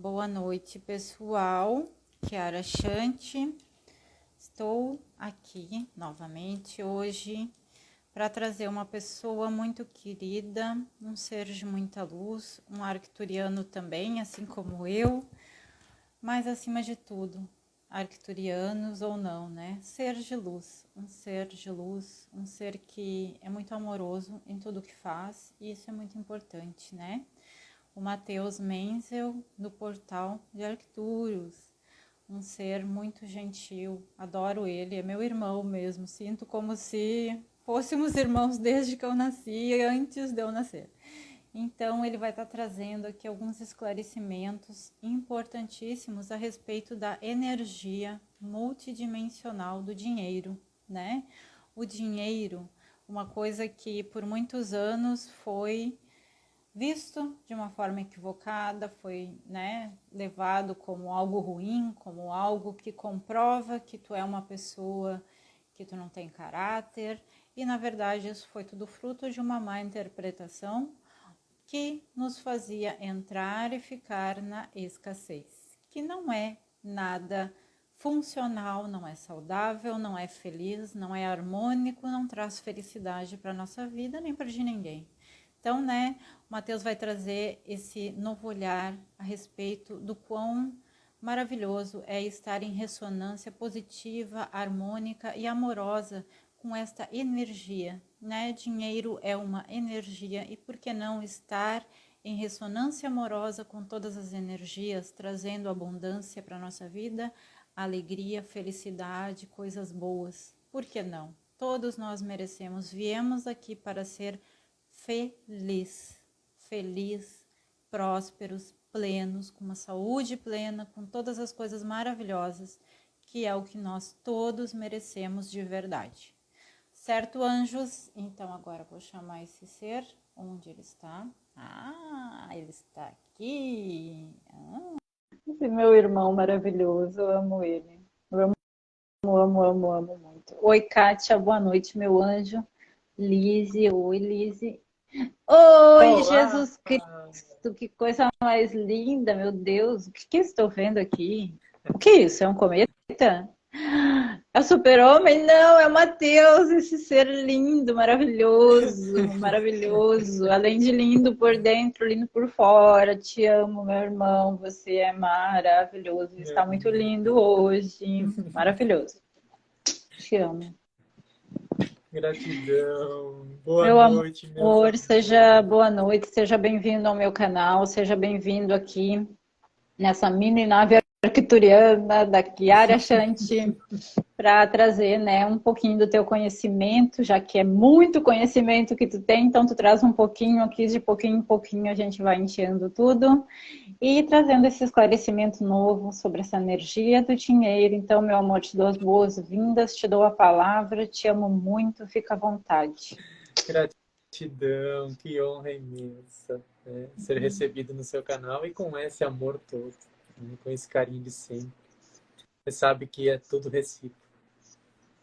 Boa noite, pessoal. Kiara Chante. Estou aqui novamente hoje para trazer uma pessoa muito querida, um ser de muita luz, um arcturiano também, assim como eu, mas acima de tudo, arcturianos ou não, né? Ser de luz, um ser de luz, um ser que é muito amoroso em tudo que faz, e isso é muito importante, né? O Mateus Menzel, do portal de Arcturus, um ser muito gentil, adoro ele, é meu irmão mesmo, sinto como se fôssemos irmãos desde que eu nasci, antes de eu nascer. Então, ele vai estar trazendo aqui alguns esclarecimentos importantíssimos a respeito da energia multidimensional do dinheiro, né? O dinheiro, uma coisa que por muitos anos foi visto de uma forma equivocada, foi né, levado como algo ruim, como algo que comprova que tu é uma pessoa que tu não tem caráter, e na verdade isso foi tudo fruto de uma má interpretação que nos fazia entrar e ficar na escassez, que não é nada funcional, não é saudável, não é feliz, não é harmônico, não traz felicidade para nossa vida nem para de ninguém. Então, né, o Mateus vai trazer esse novo olhar a respeito do quão maravilhoso é estar em ressonância positiva, harmônica e amorosa com esta energia, né? Dinheiro é uma energia e por que não estar em ressonância amorosa com todas as energias, trazendo abundância para nossa vida, alegria, felicidade, coisas boas. Por que não? Todos nós merecemos. Viemos aqui para ser feliz, feliz, prósperos, plenos, com uma saúde plena, com todas as coisas maravilhosas, que é o que nós todos merecemos de verdade. Certo, anjos? Então agora vou chamar esse ser. Onde ele está? Ah, ele está aqui. Ah. Esse meu irmão maravilhoso, eu amo ele. Eu amo, amo, amo, amo muito. Oi, Kátia, boa noite, meu anjo. Lise, oi, Lise. Oi, Olá. Jesus Cristo, que coisa mais linda, meu Deus. O que, que estou vendo aqui? O que é isso? É um cometa? É o super-homem? Não, é o Mateus, esse ser lindo, maravilhoso, maravilhoso. Além de lindo por dentro, lindo por fora. Te amo, meu irmão. Você é maravilhoso. Está muito lindo hoje. Maravilhoso. Te amo. Gratidão. Boa meu noite, meu amor. Seja boa noite, seja bem-vindo ao meu canal, seja bem-vindo aqui nessa mini nave arcturiana da Chiara Shanti para trazer né, um pouquinho do teu conhecimento, já que é muito conhecimento que tu tem, então tu traz um pouquinho aqui, de pouquinho em pouquinho a gente vai enchendo tudo e trazendo esse esclarecimento novo sobre essa energia do dinheiro. Então, meu amor, te dou as boas-vindas, te dou a palavra, te amo muito, fica à vontade. Gratidão, que honra imensa né? ser recebido no seu canal e com esse amor todo? Com esse carinho de sempre. Você sabe que é tudo recíproco.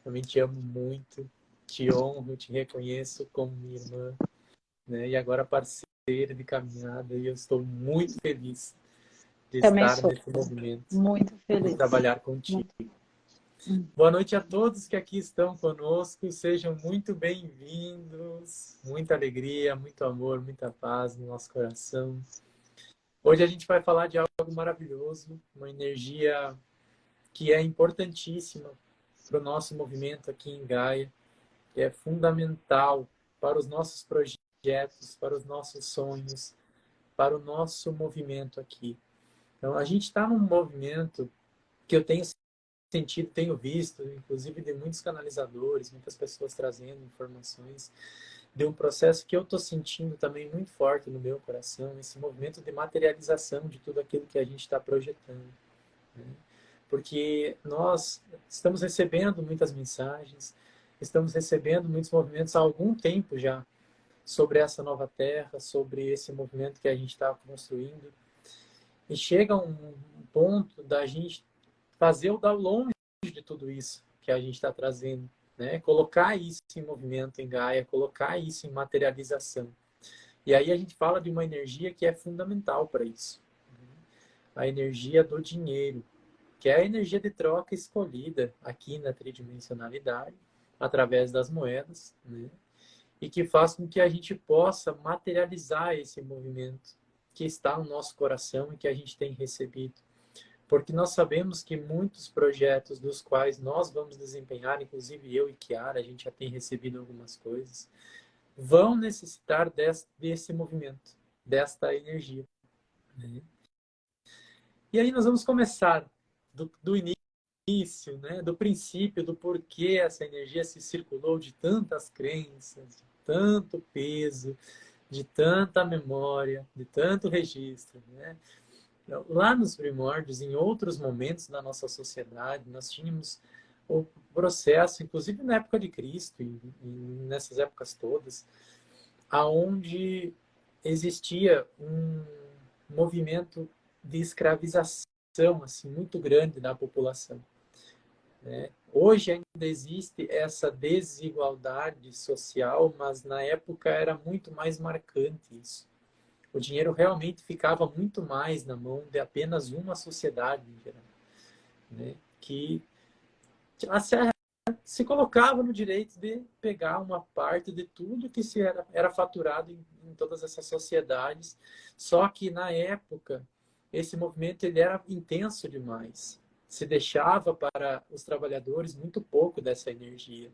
Também te amo muito, te honro, te reconheço como minha irmã, né? E agora parceira de caminhada, e eu estou muito feliz de Também estar sou. nesse movimento. Muito feliz. De trabalhar contigo. Muito. Boa noite a todos que aqui estão conosco. Sejam muito bem-vindos. Muita alegria, muito amor, muita paz no nosso coração. Hoje a gente vai falar de algo maravilhoso, uma energia que é importantíssima para o nosso movimento aqui em Gaia, que é fundamental para os nossos projetos, para os nossos sonhos, para o nosso movimento aqui. Então, a gente está num movimento que eu tenho sentido, tenho visto, inclusive de muitos canalizadores, muitas pessoas trazendo informações, de um processo que eu estou sentindo também muito forte no meu coração, esse movimento de materialização de tudo aquilo que a gente está projetando. Né? Porque nós estamos recebendo muitas mensagens, estamos recebendo muitos movimentos há algum tempo já sobre essa nova terra, sobre esse movimento que a gente está construindo. E chega um ponto da gente fazer o download de tudo isso que a gente está trazendo né? Colocar isso em movimento em Gaia, colocar isso em materialização. E aí a gente fala de uma energia que é fundamental para isso. a energia do dinheiro, que é a energia de troca escolhida aqui na tridimensionalidade, através das moedas, né? e que faz com que a gente possa materializar esse movimento que está no nosso coração e que a gente tem recebido. Porque nós sabemos que muitos projetos dos quais nós vamos desempenhar, inclusive eu e Kiara, a gente já tem recebido algumas coisas, vão necessitar desse, desse movimento, desta energia. Né? E aí nós vamos começar do, do início, né? do princípio, do porquê essa energia se circulou de tantas crenças, de tanto peso, de tanta memória, de tanto registro. Né? Lá nos primórdios, em outros momentos da nossa sociedade, nós tínhamos o processo, inclusive na época de Cristo e nessas épocas todas, aonde existia um movimento de escravização assim muito grande da população. Né? Hoje ainda existe essa desigualdade social, mas na época era muito mais marcante isso. O dinheiro realmente ficava muito mais na mão de apenas uma sociedade em geral, né? que se colocava no direito de pegar uma parte de tudo que se era, era faturado em, em todas essas sociedades. Só que na época esse movimento ele era intenso demais. Se deixava para os trabalhadores muito pouco dessa energia.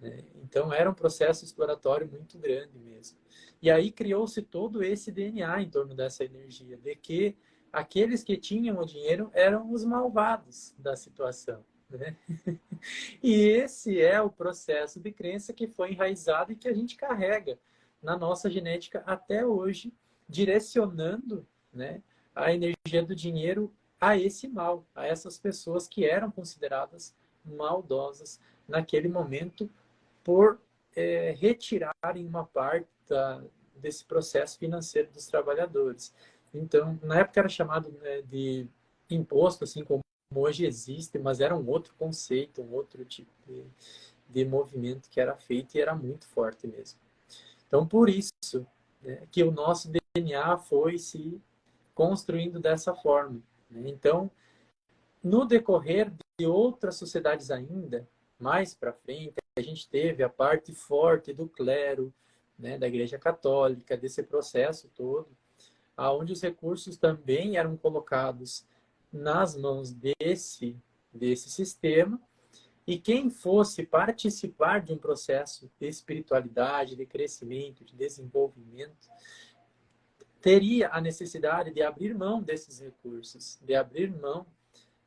Né? Então era um processo exploratório muito grande mesmo. E aí criou-se todo esse DNA em torno dessa energia, de que aqueles que tinham o dinheiro eram os malvados da situação. Né? E esse é o processo de crença que foi enraizado e que a gente carrega na nossa genética até hoje, direcionando né, a energia do dinheiro a esse mal, a essas pessoas que eram consideradas maldosas naquele momento por é, retirarem uma parte da, desse processo financeiro dos trabalhadores. Então, na época era chamado né, de imposto, assim como hoje existe, mas era um outro conceito, um outro tipo de, de movimento que era feito e era muito forte mesmo. Então, por isso né, que o nosso DNA foi se construindo dessa forma. Né? Então, no decorrer de outras sociedades ainda, mais para frente, a gente teve a parte forte do clero, né, da Igreja Católica, desse processo todo, aonde os recursos também eram colocados nas mãos desse, desse sistema, e quem fosse participar de um processo de espiritualidade, de crescimento, de desenvolvimento, teria a necessidade de abrir mão desses recursos, de abrir mão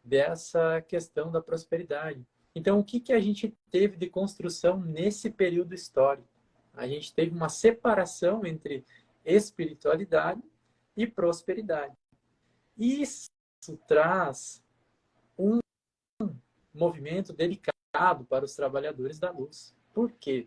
dessa questão da prosperidade. Então, o que, que a gente teve de construção nesse período histórico? A gente teve uma separação entre espiritualidade e prosperidade. Isso traz um movimento delicado para os trabalhadores da luz. Por quê?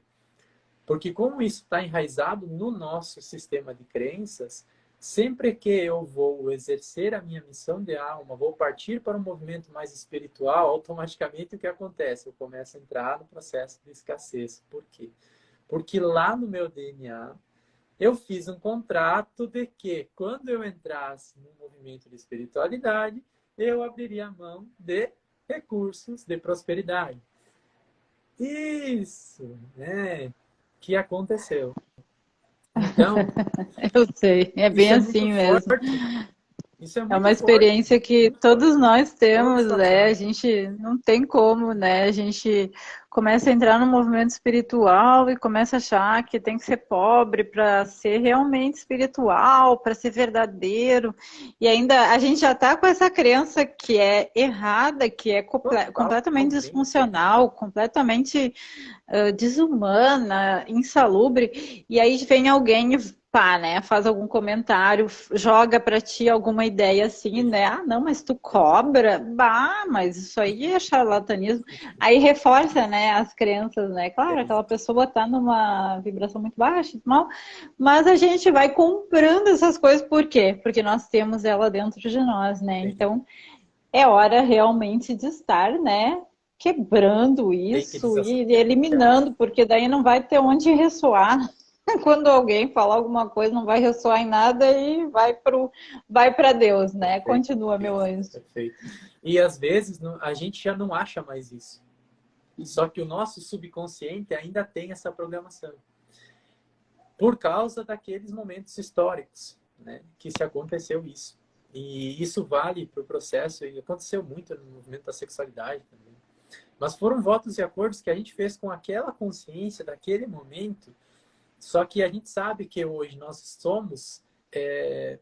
Porque como isso está enraizado no nosso sistema de crenças, Sempre que eu vou exercer a minha missão de alma, vou partir para um movimento mais espiritual, automaticamente o que acontece? Eu começo a entrar no processo de escassez. Por quê? Porque lá no meu DNA, eu fiz um contrato de que quando eu entrasse no movimento de espiritualidade, eu abriria a mão de recursos de prosperidade. Isso, né? Que aconteceu. Então, eu sei, é bem é assim mesmo. É, é, uma experiência forte. que todos nós temos, né? A gente não tem como, né? A gente começa a entrar no movimento espiritual e começa a achar que tem que ser pobre para ser realmente espiritual, para ser verdadeiro. E ainda a gente já está com essa crença que é errada, que é comple completamente disfuncional, completamente uh, desumana, insalubre. E aí vem alguém né, faz algum comentário, joga para ti alguma ideia assim, né? Ah, não, mas tu cobra? Bah, mas isso aí é charlatanismo. Aí reforça, né, as crenças, né? Claro, aquela pessoa tá numa vibração muito baixa, mal, mas a gente vai comprando essas coisas por quê? Porque nós temos ela dentro de nós, né? Então, é hora realmente de estar, né, quebrando isso e eliminando, porque daí não vai ter onde ressoar. quando alguém falar alguma coisa, não vai ressoar em nada e vai para vai Deus, né? Perfeito. Continua, meu anjo. Perfeito. E às vezes a gente já não acha mais isso. Só que o nosso subconsciente ainda tem essa programação. Por causa daqueles momentos históricos, né? Que se aconteceu isso. E isso vale para o processo, e aconteceu muito no movimento da sexualidade também. Mas foram votos e acordos que a gente fez com aquela consciência daquele momento só que a gente sabe que hoje nós somos é,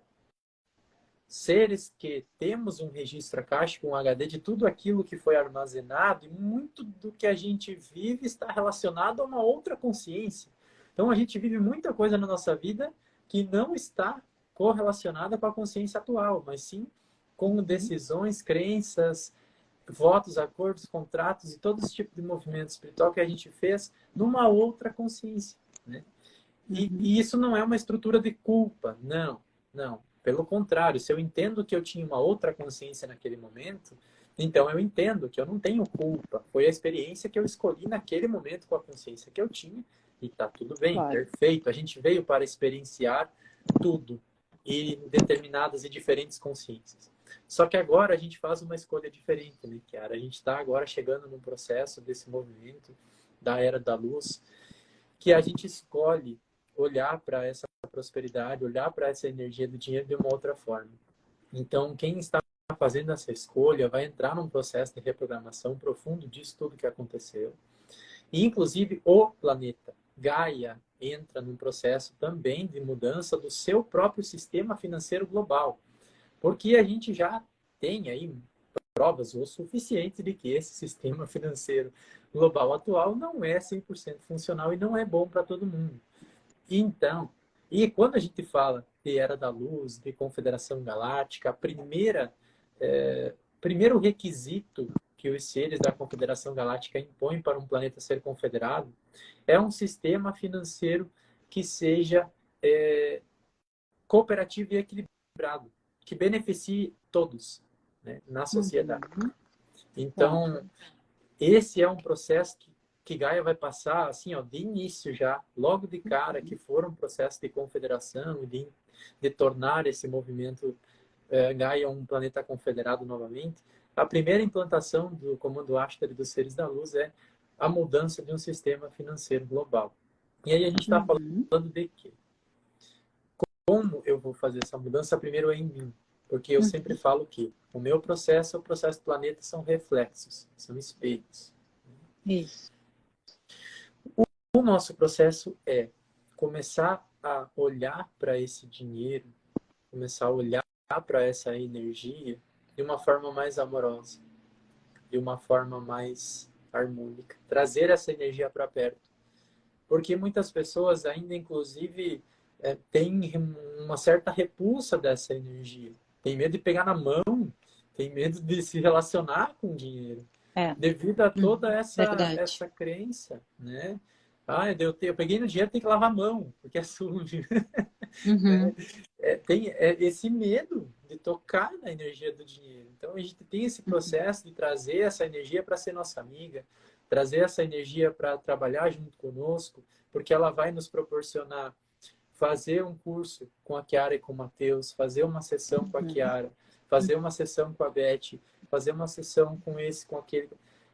seres que temos um registro akáshico, um HD de tudo aquilo que foi armazenado e muito do que a gente vive está relacionado a uma outra consciência. Então a gente vive muita coisa na nossa vida que não está correlacionada com a consciência atual, mas sim com uhum. decisões, crenças, votos, acordos, contratos e todo esse tipo de movimento espiritual que a gente fez numa outra consciência. Né? E, e, isso não é uma estrutura de culpa, não, não. Pelo contrário, se eu entendo que eu tinha uma outra consciência naquele momento, então eu entendo que eu não tenho culpa. Foi a experiência que eu escolhi naquele momento com a consciência que eu tinha e tá tudo bem, claro. perfeito. A gente veio para experienciar tudo e determinadas e diferentes consciências. Só que agora a gente faz uma escolha diferente, né, Kiara? A gente está agora chegando no processo desse movimento da era da luz, que a gente escolhe olhar para essa prosperidade, olhar para essa energia do dinheiro de uma outra forma. Então, quem está fazendo essa escolha vai entrar num processo de reprogramação profundo disso tudo que aconteceu. E, inclusive, o planeta, Gaia, entra num processo também de mudança do seu próprio sistema financeiro global. Porque a gente já tem aí provas o suficiente de que esse sistema financeiro global atual não é 100% funcional e não é bom para todo mundo. Então, e quando a gente fala de Era da Luz, de Confederação Galáctica, a primeira, é, primeiro requisito que os seres da Confederação Galáctica impõem para um planeta ser confederado é um sistema financeiro que seja é, cooperativo e equilibrado, que beneficie todos né, na sociedade. Uhum. Então, esse é um processo que que Gaia vai passar, assim, ó, de início já, logo de cara, que for um processo de confederação, de, de tornar esse movimento é, Gaia um planeta confederado novamente, a primeira implantação do Comando Ashtar e dos Seres da Luz é a mudança de um sistema financeiro global. E aí a gente está uhum. falando de quê? Como eu vou fazer essa mudança? Primeiro é em mim. Porque eu uhum. sempre falo que o meu processo e o processo do planeta são reflexos, são espelhos. Isso. O nosso processo é começar a olhar para esse dinheiro, começar a olhar para essa energia de uma forma mais amorosa, de uma forma mais harmônica, trazer essa energia para perto. Porque muitas pessoas ainda, inclusive, é, têm uma certa repulsa dessa energia. Tem medo de pegar na mão, tem medo de se relacionar com o dinheiro. É. Devido a toda essa, essa crença, né? Ah, eu, eu peguei no dinheiro, tem que lavar a mão, porque é sujo. Uhum. É, é, tem é, esse medo de tocar na energia do dinheiro. Então, a gente tem esse processo de trazer essa energia para ser nossa amiga, trazer essa energia para trabalhar junto conosco, porque ela vai nos proporcionar fazer um curso com a Kiara e com o Matheus, fazer uma sessão com a uhum. Kiara, fazer uma sessão com a Beth, fazer uma sessão com esse, com aquele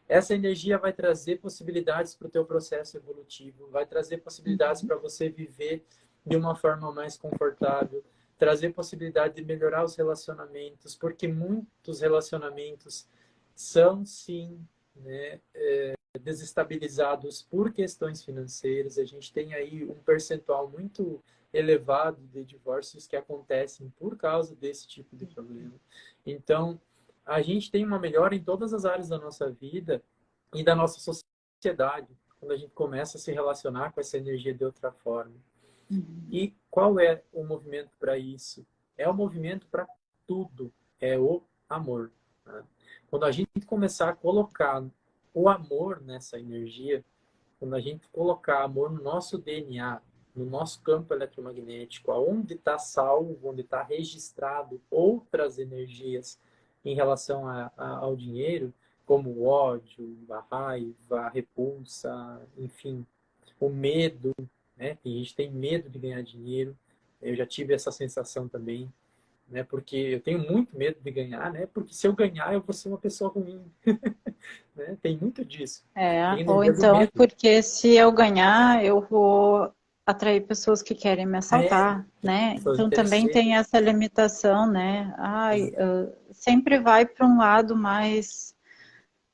essa energia vai trazer possibilidades para o teu processo evolutivo, vai trazer possibilidades uhum. para você viver de uma forma mais confortável, trazer possibilidade de melhorar os relacionamentos, porque muitos relacionamentos são, sim, né, é, desestabilizados por questões financeiras. A gente tem aí um percentual muito elevado de divórcios que acontecem por causa desse tipo de problema. Então, a gente tem uma melhora em todas as áreas da nossa vida e da nossa sociedade, quando a gente começa a se relacionar com essa energia de outra forma. Uhum. E qual é o movimento para isso? É o movimento para tudo, é o amor. Né? Quando a gente começar a colocar o amor nessa energia, quando a gente colocar amor no nosso DNA, no nosso campo eletromagnético, aonde está salvo, onde está registrado outras energias em relação a, a, ao dinheiro, como o ódio, a raiva, a repulsa, enfim, o medo, né? Tem gente tem medo de ganhar dinheiro. Eu já tive essa sensação também, né? Porque eu tenho muito medo de ganhar, né? Porque se eu ganhar, eu vou ser uma pessoa ruim. né? Tem muito disso. É, ou então porque se eu ganhar, eu vou atrair pessoas que querem me assaltar, é, né? Então também tem essa limitação, né? Ai, uh, sempre vai para um lado mais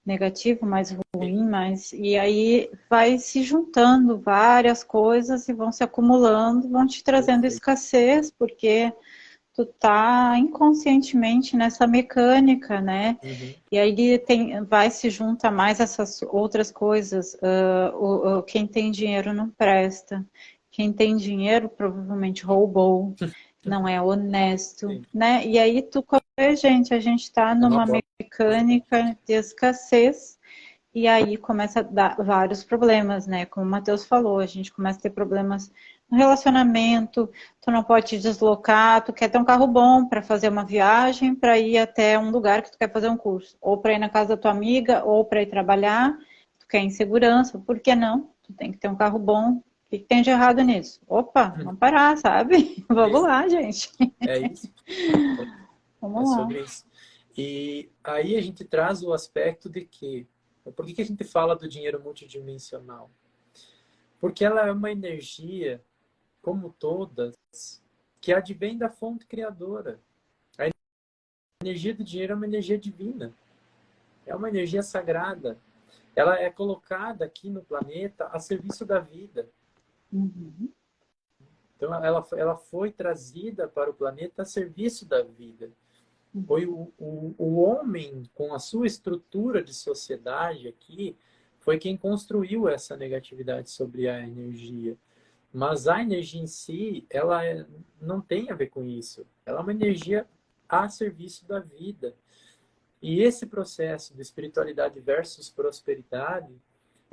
negativo, mais ruim, mas e aí vai se juntando várias coisas e vão se acumulando, vão te trazendo escassez, porque tu tá inconscientemente nessa mecânica, né? Uhum. E aí tem, vai se junta mais essas outras coisas. Uh, o, o, quem tem dinheiro não presta. Quem tem dinheiro provavelmente roubou, não é honesto, Sim. né? E aí tu gente, a gente está numa mecânica de escassez e aí começa a dar vários problemas, né? Como o Matheus falou, a gente começa a ter problemas no relacionamento, tu não pode te deslocar, tu quer ter um carro bom para fazer uma viagem, para ir até um lugar que tu quer fazer um curso, ou para ir na casa da tua amiga, ou para ir trabalhar, tu quer insegurança, por que não? Tu tem que ter um carro bom, que, que tem de errado nisso? Opa, vamos parar, sabe? Vamos é lá, gente. É isso. vamos é lá. sobre isso. E aí a gente traz o aspecto de que... Por que, que a gente fala do dinheiro multidimensional? Porque ela é uma energia, como todas, que advém da fonte criadora. A energia do dinheiro é uma energia divina. É uma energia sagrada. Ela é colocada aqui no planeta a serviço da vida. Uhum. Então, ela, ela foi trazida para o planeta a serviço da vida. Uhum. Foi o, o, o homem, com a sua estrutura de sociedade aqui, foi quem construiu essa negatividade sobre a energia. Mas a energia em si, ela é, não tem a ver com isso. Ela é uma energia a serviço da vida. E esse processo de espiritualidade versus prosperidade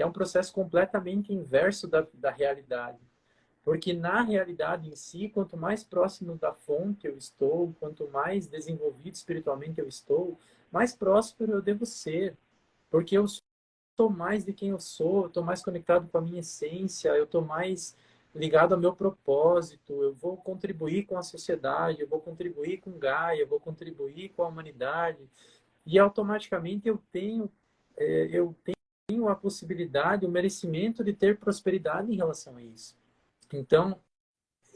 é um processo completamente inverso da, da realidade. Porque na realidade em si, quanto mais próximo da fonte eu estou, quanto mais desenvolvido espiritualmente eu estou, mais próspero eu devo ser. Porque eu sou mais de quem eu sou, eu estou mais conectado com a minha essência, eu estou mais ligado ao meu propósito, eu vou contribuir com a sociedade, eu vou contribuir com Gaia, eu vou contribuir com a humanidade. E automaticamente eu tenho, é, eu tenho tenho a possibilidade, o merecimento de ter prosperidade em relação a isso. Então,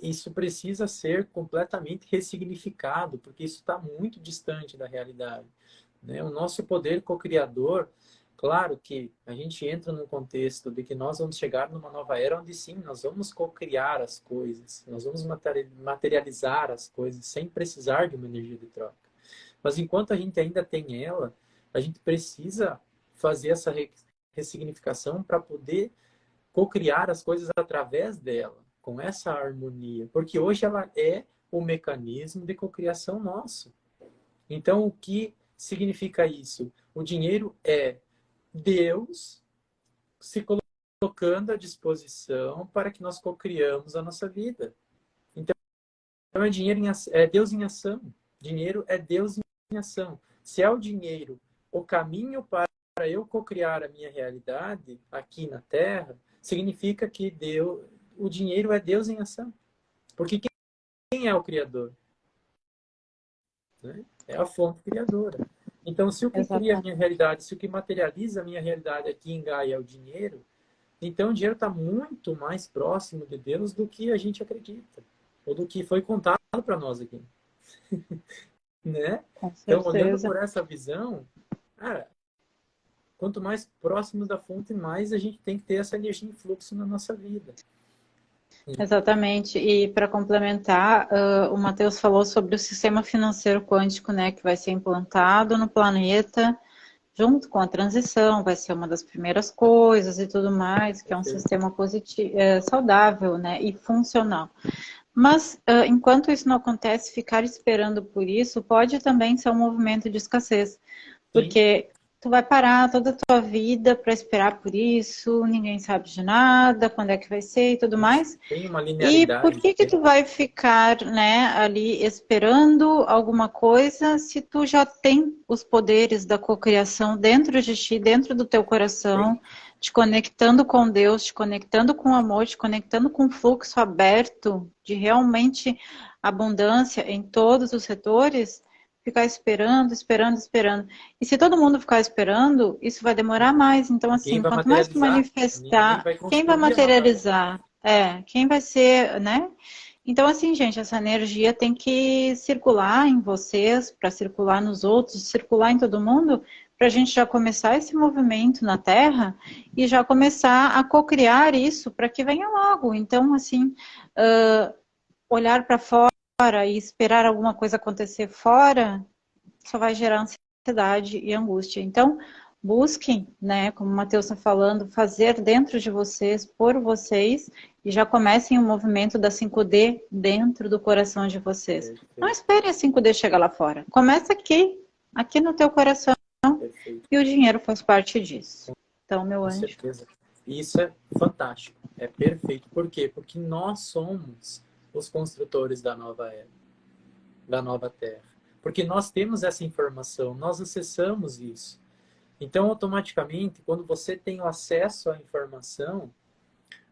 isso precisa ser completamente ressignificado, porque isso está muito distante da realidade. Né? O nosso poder co-criador, claro que a gente entra num contexto de que nós vamos chegar numa nova era onde sim, nós vamos co-criar as coisas, nós vamos materializar as coisas sem precisar de uma energia de troca. Mas enquanto a gente ainda tem ela, a gente precisa fazer essa ressignificação para poder co-criar as coisas através dela, com essa harmonia. Porque hoje ela é o mecanismo de cocriação nosso. Então, o que significa isso? O dinheiro é Deus se colocando à disposição para que nós cocriamos a nossa vida. Então, é, dinheiro em, é Deus em ação. Dinheiro é Deus em ação. Se é o dinheiro o caminho para para eu cocriar a minha realidade aqui na Terra, significa que Deus, o dinheiro é Deus em ação. Porque quem é o Criador? Né? É a fonte criadora. Então, se o que Exatamente. cria a minha realidade, se o que materializa a minha realidade aqui em Gaia é o dinheiro, então o dinheiro está muito mais próximo de Deus do que a gente acredita. Ou do que foi contado para nós aqui. né? Então, olhando por essa visão, cara, quanto mais próximos da fonte, mais a gente tem que ter essa energia em fluxo na nossa vida. Exatamente. E para complementar, uh, o Matheus falou sobre o sistema financeiro quântico, né, que vai ser implantado no planeta junto com a transição, vai ser uma das primeiras coisas e tudo mais, que é um sistema positivo, é, saudável, né, e funcional. Mas, uh, enquanto isso não acontece, ficar esperando por isso pode também ser um movimento de escassez. Porque tu vai parar toda a tua vida para esperar por isso, ninguém sabe de nada, quando é que vai ser e tudo mais. Tem uma linearidade. E por que que tu vai ficar, né, ali esperando alguma coisa se tu já tem os poderes da cocriação dentro de ti, dentro do teu coração? Sim. te conectando com Deus, te conectando com o amor, te conectando com o fluxo aberto de realmente abundância em todos os setores, ficar esperando, esperando, esperando. E se todo mundo ficar esperando, isso vai demorar mais. Então, assim, quanto mais tu manifestar, vai quem vai materializar? É, quem vai ser, né? Então, assim, gente, essa energia tem que circular em vocês, para circular nos outros, circular em todo mundo, para a gente já começar esse movimento na Terra e já começar a co-criar isso para que venha logo. Então, assim, uh, olhar para fora e esperar alguma coisa acontecer fora só vai gerar ansiedade e angústia. Então, busquem, né, como o Matheus está falando, fazer dentro de vocês, por vocês, e já comecem o movimento da 5D dentro do coração de vocês. Não esperem a 5D chegar lá fora. Começa aqui, aqui no teu coração. Perfeito. E o dinheiro faz parte disso. Então, meu Com anjo. Certeza. Isso é fantástico. É perfeito. Por quê? Porque nós somos os construtores da nova era, da nova terra. Porque nós temos essa informação, nós acessamos isso. Então, automaticamente, quando você tem o acesso à informação,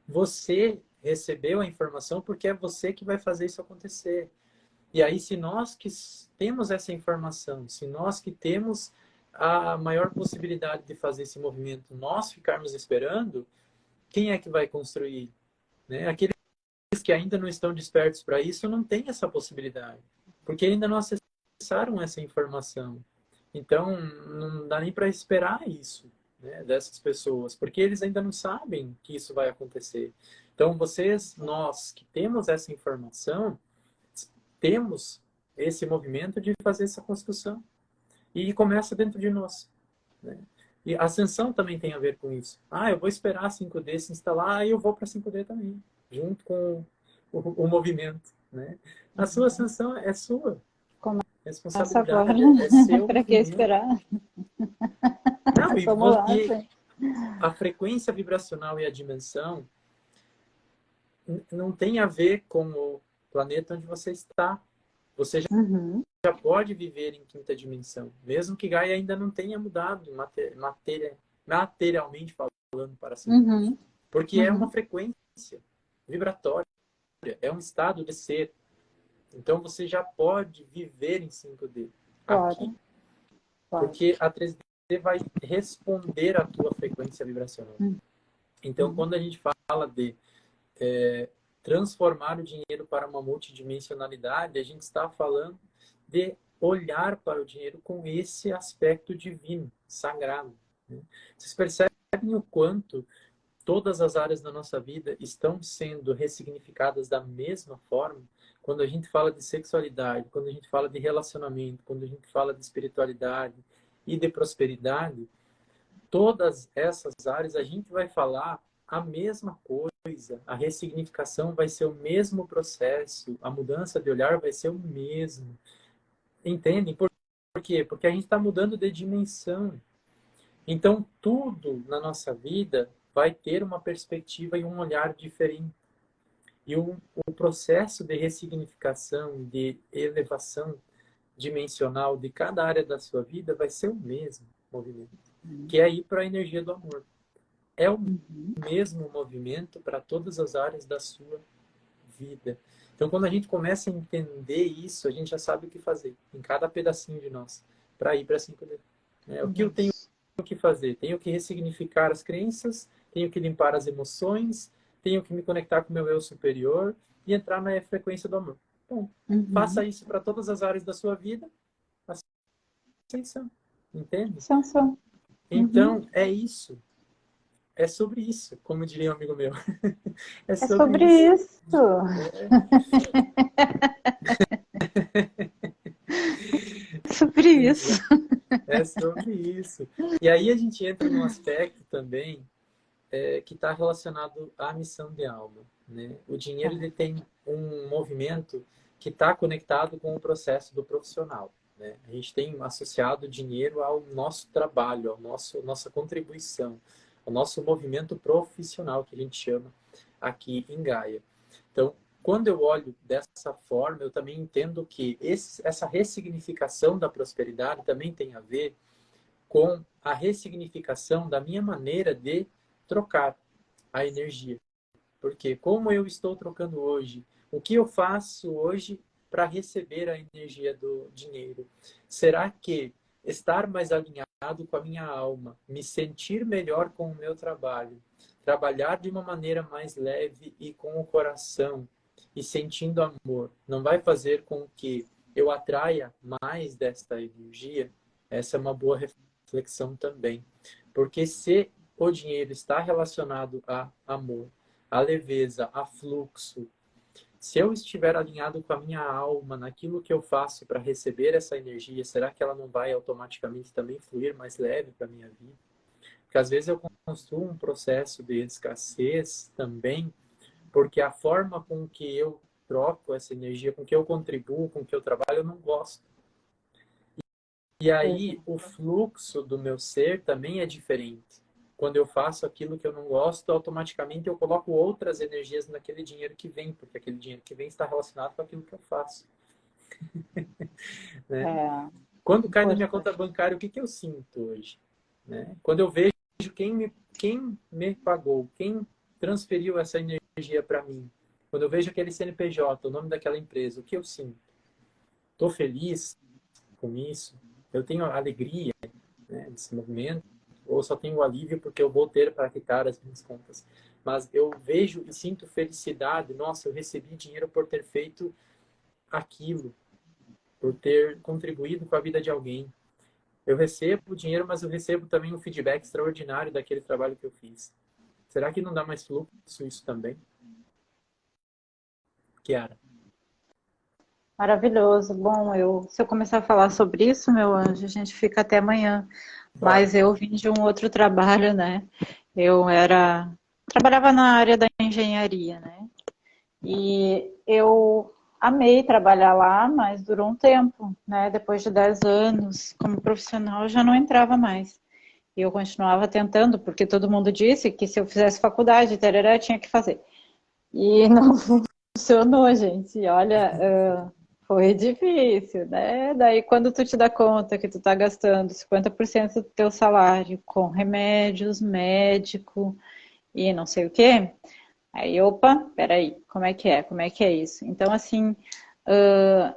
você recebeu a informação porque é você que vai fazer isso acontecer. E aí, se nós que temos essa informação, se nós que temos a maior possibilidade de fazer esse movimento, nós ficarmos esperando, quem é que vai construir? Né? Aqueles que ainda não estão despertos para isso não têm essa possibilidade, porque ainda não acessaram essa informação. Então, não dá nem para esperar isso né, dessas pessoas, porque eles ainda não sabem que isso vai acontecer. Então, vocês, nós que temos essa informação, temos esse movimento de fazer essa construção. E começa dentro de nós. Né? E a ascensão também tem a ver com isso. Ah, eu vou esperar a 5D se instalar, e eu vou para 5D também, junto com o, o, movimento. Né? A sua ascensão é sua. Como responsabilidade é seu. para que esperar? Não, e porque a frequência vibracional e a dimensão não tem a ver com o planeta onde você está. Você já, uhum. já pode viver em quinta dimensão, mesmo que Gaia ainda não tenha mudado matéria, materialmente falando para si. Uhum. Porque uhum. é uma frequência vibratória, é um estado de ser. Então você já pode viver em 5D pode. aqui. Porque a 3D vai responder à tua frequência vibracional. Uhum. Então, quando a gente fala de é, transformar o dinheiro para uma multidimensionalidade, a gente está falando de olhar para o dinheiro com esse aspecto divino, sagrado. Né? Vocês percebem o quanto todas as áreas da nossa vida estão sendo ressignificadas da mesma forma? Quando a gente fala de sexualidade, quando a gente fala de relacionamento, quando a gente fala de espiritualidade e de prosperidade, todas essas áreas a gente vai falar a mesma coisa. A ressignificação vai ser o mesmo processo, a mudança de olhar vai ser o mesmo. Entendem? Por, quê? Porque a gente está mudando de dimensão. Então, tudo na nossa vida vai ter uma perspectiva e um olhar diferente. E o, o processo de ressignificação, de elevação dimensional de cada área da sua vida vai ser o mesmo movimento, que é ir para a energia do amor. É o mesmo movimento para todas as áreas da sua vida. Então, quando a gente começa a entender isso, a gente já sabe o que fazer em cada pedacinho de nós para ir para 5D. É, o que eu tenho que fazer? Tenho que ressignificar as crenças, tenho que limpar as emoções, tenho que me conectar com o meu eu superior e entrar na frequência do amor. Bom, uhum. faça isso para todas as áreas da sua vida. Ascensão. Entende? Ascensão. Então, uhum. é isso é sobre isso, como diria um amigo meu. É sobre, é sobre isso. isso. É. sobre isso. É sobre isso. E aí a gente entra num aspecto também é, que está relacionado à missão de alma. Né? O dinheiro ele tem um movimento que está conectado com o processo do profissional. Né? A gente tem associado o dinheiro ao nosso trabalho, ao nosso nossa contribuição o nosso movimento profissional, que a gente chama aqui em Gaia. Então, quando eu olho dessa forma, eu também entendo que esse, essa ressignificação da prosperidade também tem a ver com a ressignificação da minha maneira de trocar a energia. Porque como eu estou trocando hoje, o que eu faço hoje para receber a energia do dinheiro? Será que estar mais alinhado com a minha alma, me sentir melhor com o meu trabalho, trabalhar de uma maneira mais leve e com o coração e sentindo amor, não vai fazer com que eu atraia mais desta energia? Essa é uma boa reflexão também. Porque se o dinheiro está relacionado a amor, a leveza, a fluxo, se eu estiver alinhado com a minha alma, naquilo que eu faço para receber essa energia, será que ela não vai automaticamente também fluir mais leve para a minha vida? Porque às vezes eu construo um processo de escassez também, porque a forma com que eu troco essa energia, com que eu contribuo, com que eu trabalho, eu não gosto. E aí o fluxo do meu ser também é diferente quando eu faço aquilo que eu não gosto, automaticamente eu coloco outras energias naquele dinheiro que vem, porque aquele dinheiro que vem está relacionado com aquilo que eu faço. né? é. Quando cai na minha conta bancária, o que, que eu sinto hoje? Né? Quando eu vejo quem me, quem me pagou, quem transferiu essa energia para mim, quando eu vejo aquele CNPJ, o nome daquela empresa, o que eu sinto? Estou feliz com isso? Eu tenho alegria né, nesse movimento? Ou só tenho alívio porque eu vou ter para quitar as minhas contas. Mas eu vejo e sinto felicidade. Nossa, eu recebi dinheiro por ter feito aquilo, por ter contribuído com a vida de alguém. Eu recebo dinheiro, mas eu recebo também um feedback extraordinário daquele trabalho que eu fiz. Será que não dá mais fluxo isso também? Kiara. Maravilhoso. Bom, eu, se eu começar a falar sobre isso, meu anjo, a gente fica até amanhã. Mas eu vim de um outro trabalho, né? Eu era trabalhava na área da engenharia, né? E eu amei trabalhar lá, mas durou um tempo, né? Depois de 10 anos como profissional, eu já não entrava mais. E eu continuava tentando, porque todo mundo disse que se eu fizesse faculdade, tereré, tinha que fazer. E não funcionou, gente. Olha, foi difícil, né? Daí quando tu te dá conta que tu tá gastando 50% do teu salário com remédios, médico e não sei o quê, aí, opa, peraí, como é que é? Como é que é isso? Então, assim, uh,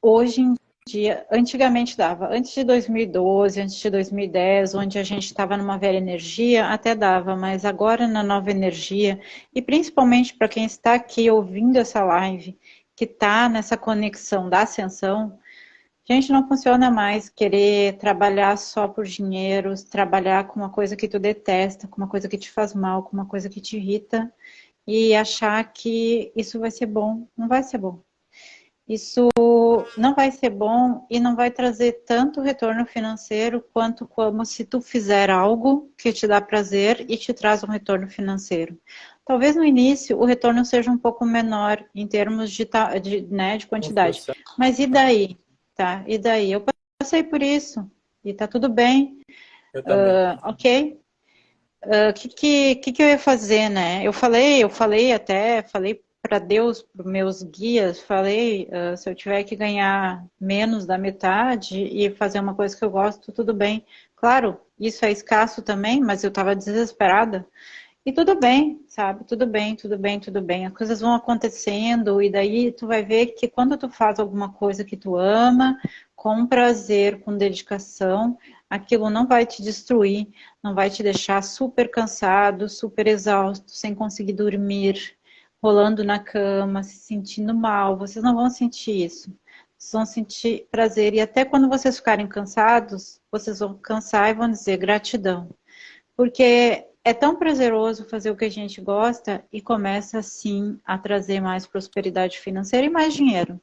hoje em dia, antigamente dava, antes de 2012, antes de 2010, onde a gente estava numa velha energia, até dava, mas agora na nova energia, e principalmente para quem está aqui ouvindo essa live, que está nessa conexão da ascensão, gente, não funciona mais querer trabalhar só por dinheiro, trabalhar com uma coisa que tu detesta, com uma coisa que te faz mal, com uma coisa que te irrita e achar que isso vai ser bom. Não vai ser bom. Isso não vai ser bom e não vai trazer tanto retorno financeiro quanto como se tu fizer algo que te dá prazer e te traz um retorno financeiro. Talvez no início o retorno seja um pouco menor em termos de, de, né, de quantidade. Mas e daí? Tá? E daí? Eu passei por isso e tá tudo bem. Eu também. Uh, ok? O uh, que, que, que, eu ia fazer, né? Eu falei, eu falei até, falei para Deus, para meus guias, falei, uh, se eu tiver que ganhar menos da metade e fazer uma coisa que eu gosto, tudo bem. Claro, isso é escasso também, mas eu estava desesperada. E tudo bem, sabe? Tudo bem, tudo bem, tudo bem. As coisas vão acontecendo e daí tu vai ver que quando tu faz alguma coisa que tu ama, com prazer, com dedicação, aquilo não vai te destruir, não vai te deixar super cansado, super exausto, sem conseguir dormir, rolando na cama, se sentindo mal. Vocês não vão sentir isso. Vocês vão sentir prazer. E até quando vocês ficarem cansados, vocês vão cansar e vão dizer gratidão. Porque é tão prazeroso fazer o que a gente gosta e começa assim a trazer mais prosperidade financeira e mais dinheiro.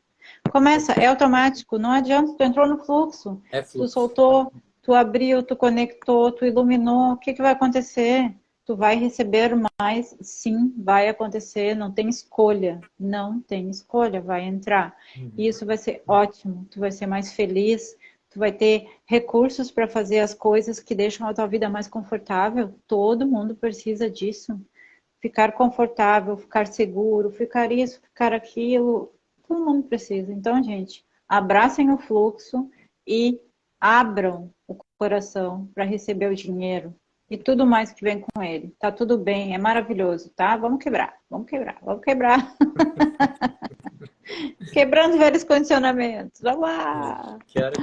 Começa, é automático, não adianta, tu entrou no fluxo, é fluxo. tu soltou, tu abriu, tu conectou, tu iluminou, o que, que vai acontecer? Tu vai receber mais, sim, vai acontecer, não tem escolha, não tem escolha, vai entrar. Uhum. E isso vai ser ótimo, tu vai ser mais feliz, tu vai ter recursos para fazer as coisas que deixam a tua vida mais confortável. Todo mundo precisa disso. Ficar confortável, ficar seguro, ficar isso, ficar aquilo. Todo mundo precisa. Então, gente, abracem o fluxo e abram o coração para receber o dinheiro. e tudo mais que vem com ele. Tá tudo bem, é maravilhoso, tá? Vamos quebrar, vamos quebrar, vamos quebrar. Quebrando velhos condicionamentos. Vamos lá! Quero...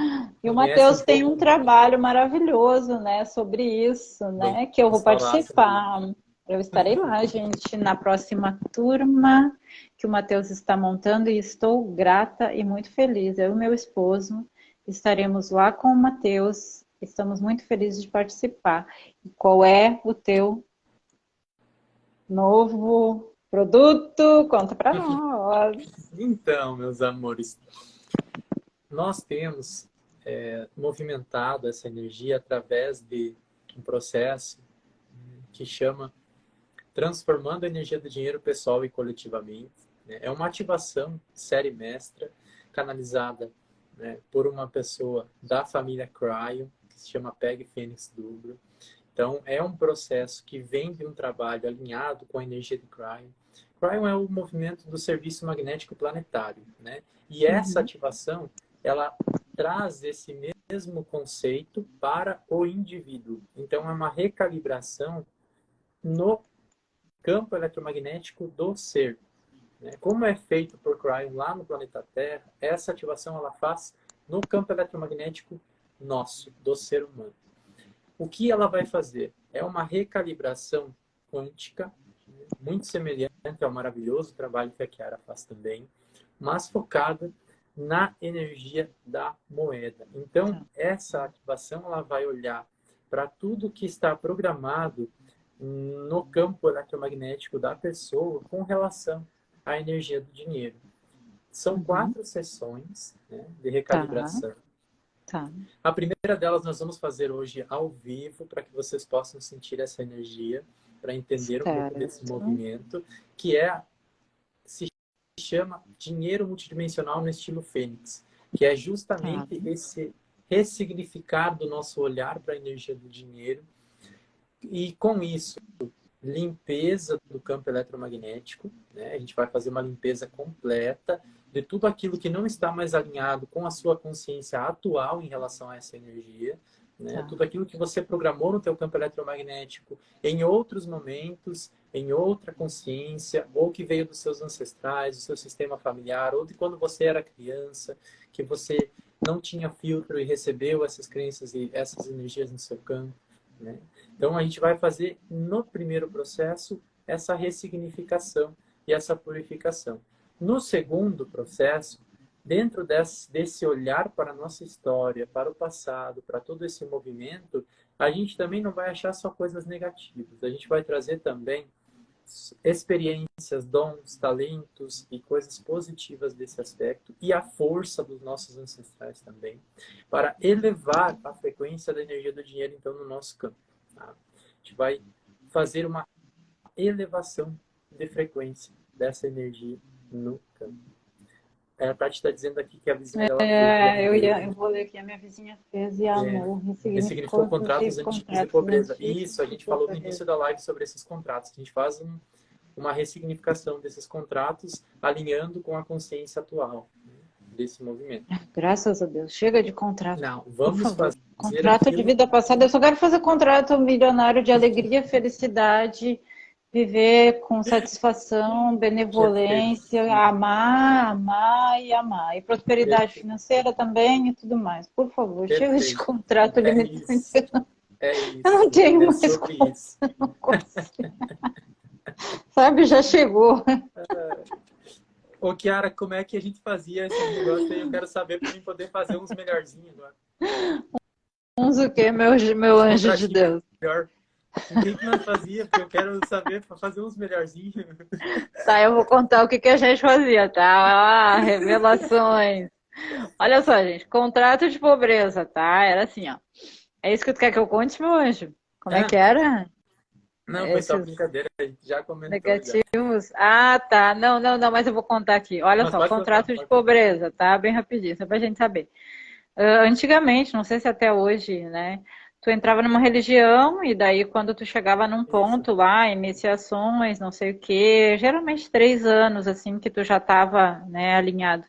E o Matheus tem um trabalho maravilhoso, né, sobre isso, né, que eu vou participar. Eu estarei lá, gente, na próxima turma que o Matheus está montando e estou grata e muito feliz. Eu e meu esposo estaremos lá com o Matheus. Estamos muito felizes de participar. E qual é o teu novo produto? Conta para nós. Então, meus amores, nós temos é, movimentado essa energia através de um processo que chama transformando a energia do dinheiro pessoal e coletivamente. Né? É uma ativação série mestra, canalizada né, por uma pessoa da família Cryo, que se chama Peg Fênix Dubro. Então, é um processo que vem de um trabalho alinhado com a energia de Cryo. Cryo é o movimento do serviço magnético planetário, né? E essa uhum. ativação, ela traz esse mesmo conceito para o indivíduo. Então, é uma recalibração no campo eletromagnético do ser. Né? Como é feito por Cryon lá no planeta Terra, essa ativação ela faz no campo eletromagnético nosso, do ser humano. O que ela vai fazer? É uma recalibração quântica, muito semelhante ao maravilhoso trabalho que a Chiara faz também, mas focada na energia da moeda. Então, essa ativação ela vai olhar para tudo que está programado no campo eletromagnético da pessoa com relação à energia do dinheiro. São uhum. quatro sessões né, de recalibração. Tá. Tá. A primeira delas nós vamos fazer hoje ao vivo para que vocês possam sentir essa energia, para entender certo. um pouco desse movimento, que é se chama dinheiro multidimensional no estilo Fênix, que é justamente tá. esse ressignificar do nosso olhar para a energia do dinheiro e com isso, limpeza do campo eletromagnético, né? a gente vai fazer uma limpeza completa de tudo aquilo que não está mais alinhado com a sua consciência atual em relação a essa energia, né? Tá. Tudo aquilo que você programou no teu campo eletromagnético em outros momentos, em outra consciência, ou que veio dos seus ancestrais, do seu sistema familiar, ou de quando você era criança, que você não tinha filtro e recebeu essas crenças e essas energias no seu campo. Né? Então, a gente vai fazer no primeiro processo essa ressignificação e essa purificação. No segundo processo, dentro desse, desse olhar para a nossa história, para o passado, para todo esse movimento, a gente também não vai achar só coisas negativas. A gente vai trazer também experiências, dons, talentos e coisas positivas desse aspecto e a força dos nossos ancestrais também, para elevar a frequência da energia do dinheiro, então, no nosso campo. Tá? A gente vai fazer uma elevação de frequência dessa energia campo. É, a Tati está dizendo aqui que a vizinha dela... É, eu, ia, eu vou ler aqui, a minha vizinha fez e amor. É, ressignificou contratos antigos de pobreza. Isso, a gente falou no início da live sobre esses contratos. A gente faz um, uma ressignificação desses contratos alinhando com a consciência atual né, desse movimento. Graças a Deus. Chega de contrato. Não, vamos fazer Contrato aquilo... de vida passada. Eu só quero fazer contrato milionário de alegria, felicidade, viver com satisfação, benevolência, amar, amar e amar. E prosperidade Perfeito. financeira também e tudo mais. Por favor, Perfeito. chega de contrato é limitante. É isso. Eu não tenho é mais consigo. Sabe, já chegou. Ô, Kiara, como é que a gente fazia esse negócio aí? Eu quero saber para mim poder fazer uns melhorzinhos agora. Uns o quê, meu, meu anjo de Deus? Melhor. O que, que nós fazia? Porque eu quero saber para fazer uns melhorzinhos. Tá, eu vou contar o que, que a gente fazia, tá? Ah, revelações. Olha só, gente, contrato de pobreza, tá? Era assim, ó. É isso que tu quer que eu conte, meu anjo? Como é, é que era? Não, foi só brincadeira, a gente já comentou. Negativos? Já. Ah, tá. Não, não, não, mas eu vou contar aqui. Olha mas só, contrato contar, de pobreza, tá? Bem rapidinho, só pra gente saber. Uh, antigamente, não sei se até hoje, né? Tu entrava numa religião e daí quando tu chegava num ponto lá, iniciações, não sei o quê, geralmente três anos, assim, que tu já estava né, alinhado.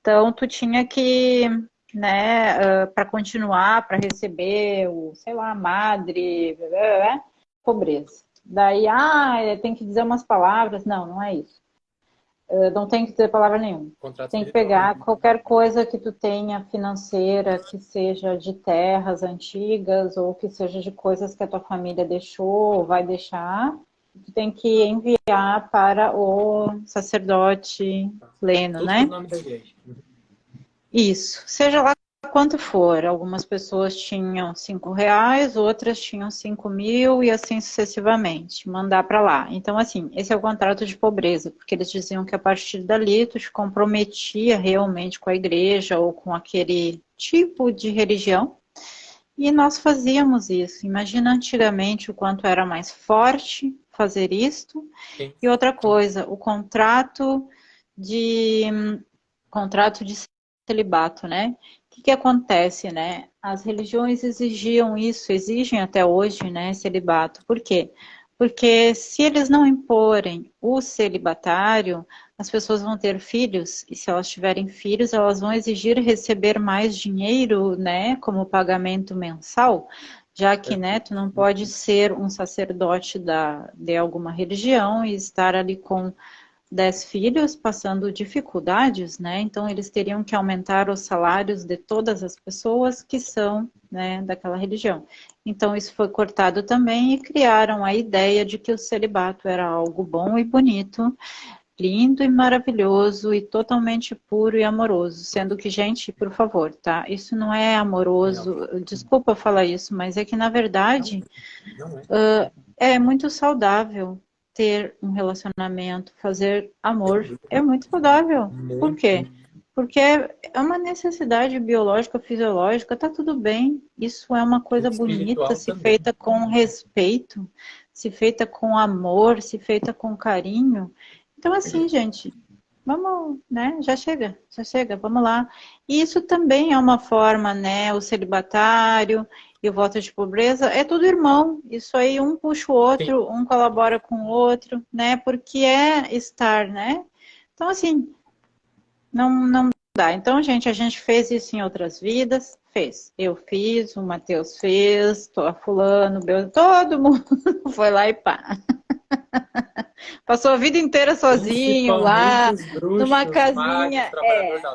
Então, tu tinha que né, uh, para continuar, para receber o, sei lá, madre, blá, blá, blá, pobreza. Daí, ah, tem que dizer umas palavras. Não, não é isso. Uh, não tem que dizer palavra nenhuma. Contrato tem que pegar qualquer coisa que tu tenha financeira, que seja de terras antigas ou que seja de coisas que a tua família deixou ou vai deixar, tu tem que enviar para o sacerdote pleno, Tudo né? nome da igreja. Isso. Seja lá quanto for. Algumas pessoas tinham cinco reais, outras tinham cinco mil e assim sucessivamente. Mandar para lá. Então, assim, esse é o contrato de pobreza, porque eles diziam que a partir dali tu te comprometia realmente com a igreja ou com aquele tipo de religião. E nós fazíamos isso. Imagina antigamente o quanto era mais forte fazer isto. Sim. E outra coisa, o contrato de contrato de celibato, né? Que, que acontece, né? As religiões exigiam isso, exigem até hoje, né, celibato. Por quê? Porque se eles não imporem o celibatário, as pessoas vão ter filhos, e se elas tiverem filhos, elas vão exigir receber mais dinheiro, né, como pagamento mensal, já que, né, tu não pode ser um sacerdote da, de alguma religião e estar ali com dez filhos passando dificuldades, né? Então eles teriam que aumentar os salários de todas as pessoas que são, né, daquela religião. Então isso foi cortado também e criaram a ideia de que o celibato era algo bom e bonito, lindo e maravilhoso e totalmente puro e amoroso, sendo que gente, por favor, tá? Isso não é amoroso. Desculpa falar isso, mas é que na verdade não, não é. Uh, é muito saudável ter um relacionamento, fazer amor, é muito saudável. Por quê? Porque é uma necessidade biológica, fisiológica, tá tudo bem. Isso é uma coisa bonita, se feita com respeito, se feita com amor, se feita com carinho. Então, assim, gente, vamos, né? Já chega, já chega, vamos lá. E isso também é uma forma, né? O celibatário e o voto de pobreza, é tudo irmão. Isso aí um puxa o outro, Sim. um colabora com o outro, né? Porque é estar, né? Então, assim, não, não dá. Então, gente, a gente fez isso em outras vidas, fez. Eu fiz, o Matheus fez, a fulano, todo mundo foi lá e pá. Passou a vida inteira sozinho lá, bruxos, numa casinha.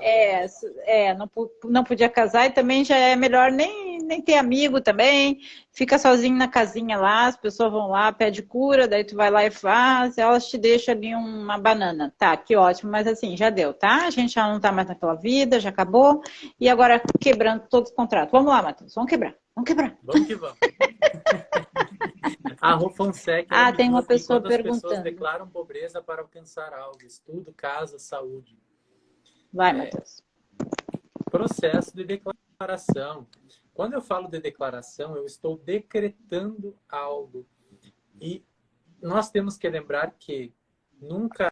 é, é, é, não, não podia casar e também já é melhor nem, nem ter amigo também. Fica sozinho na casinha lá, as pessoas vão lá, pede cura, daí tu vai lá e faz, elas te deixam ali uma banana. Tá, que ótimo, mas assim, já deu, tá? A gente já não tá mais naquela vida, já acabou. E agora quebrando todos os contratos. Vamos lá, Matheus, vamos quebrar. Vamos quebrar. Vamos que vamos. A Rô Fonseca. Ah, tem uma pessoa perguntando. As pessoas declaram pobreza para alcançar algo, estudo, casa, saúde. Vai, é, Matheus. Processo de declaração. Quando eu falo de declaração, eu estou decretando algo. E nós temos que lembrar que nunca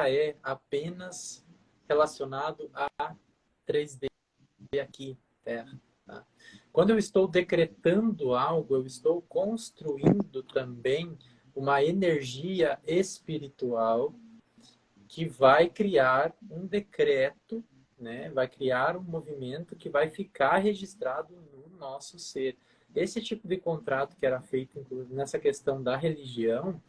é apenas relacionado a 3D aqui, Terra. Tá? Quando eu estou decretando algo, eu estou construindo também uma energia espiritual que vai criar um decreto, né? vai criar um movimento que vai ficar registrado no nosso ser. Esse tipo de contrato que era feito nessa questão da religião,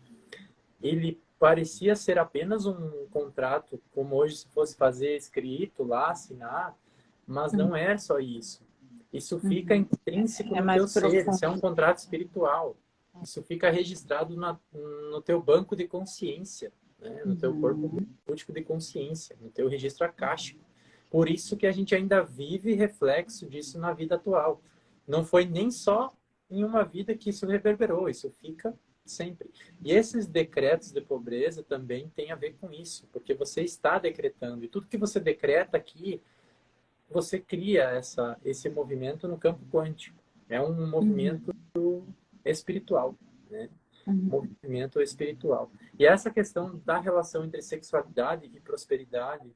ele parecia ser apenas um contrato, como hoje se fosse fazer escrito lá, assinar, mas não é só isso. Isso fica uhum. intrínseco é no teu ser, isso é um contrato espiritual. Isso fica registrado na, no teu banco de consciência, né? no teu corpo uhum. múltiplo de consciência, no teu registro acástico. Por isso que a gente ainda vive reflexo disso na vida atual. Não foi nem só em uma vida que isso reverberou, isso fica sempre. E esses decretos de pobreza também têm a ver com isso, porque você está decretando. E tudo que você decreta aqui você cria essa, esse movimento no campo quântico. É um movimento uhum. espiritual, né? Uhum. Movimento espiritual. E essa questão da relação entre sexualidade e prosperidade,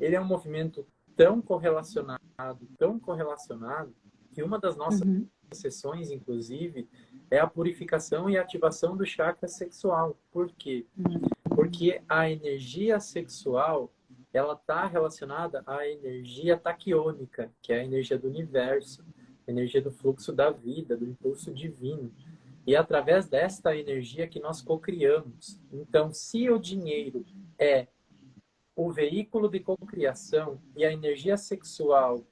ele é um movimento tão correlacionado, tão correlacionado, que uma das nossas uhum. sessões, inclusive, é a purificação e ativação do chakra sexual. Por quê? Uhum. Porque a energia sexual ela está relacionada à energia taquiônica, que é a energia do universo, a energia do fluxo da vida, do impulso divino. E é através desta energia que nós cocriamos. Então, se o dinheiro é o veículo de cocriação e a energia sexual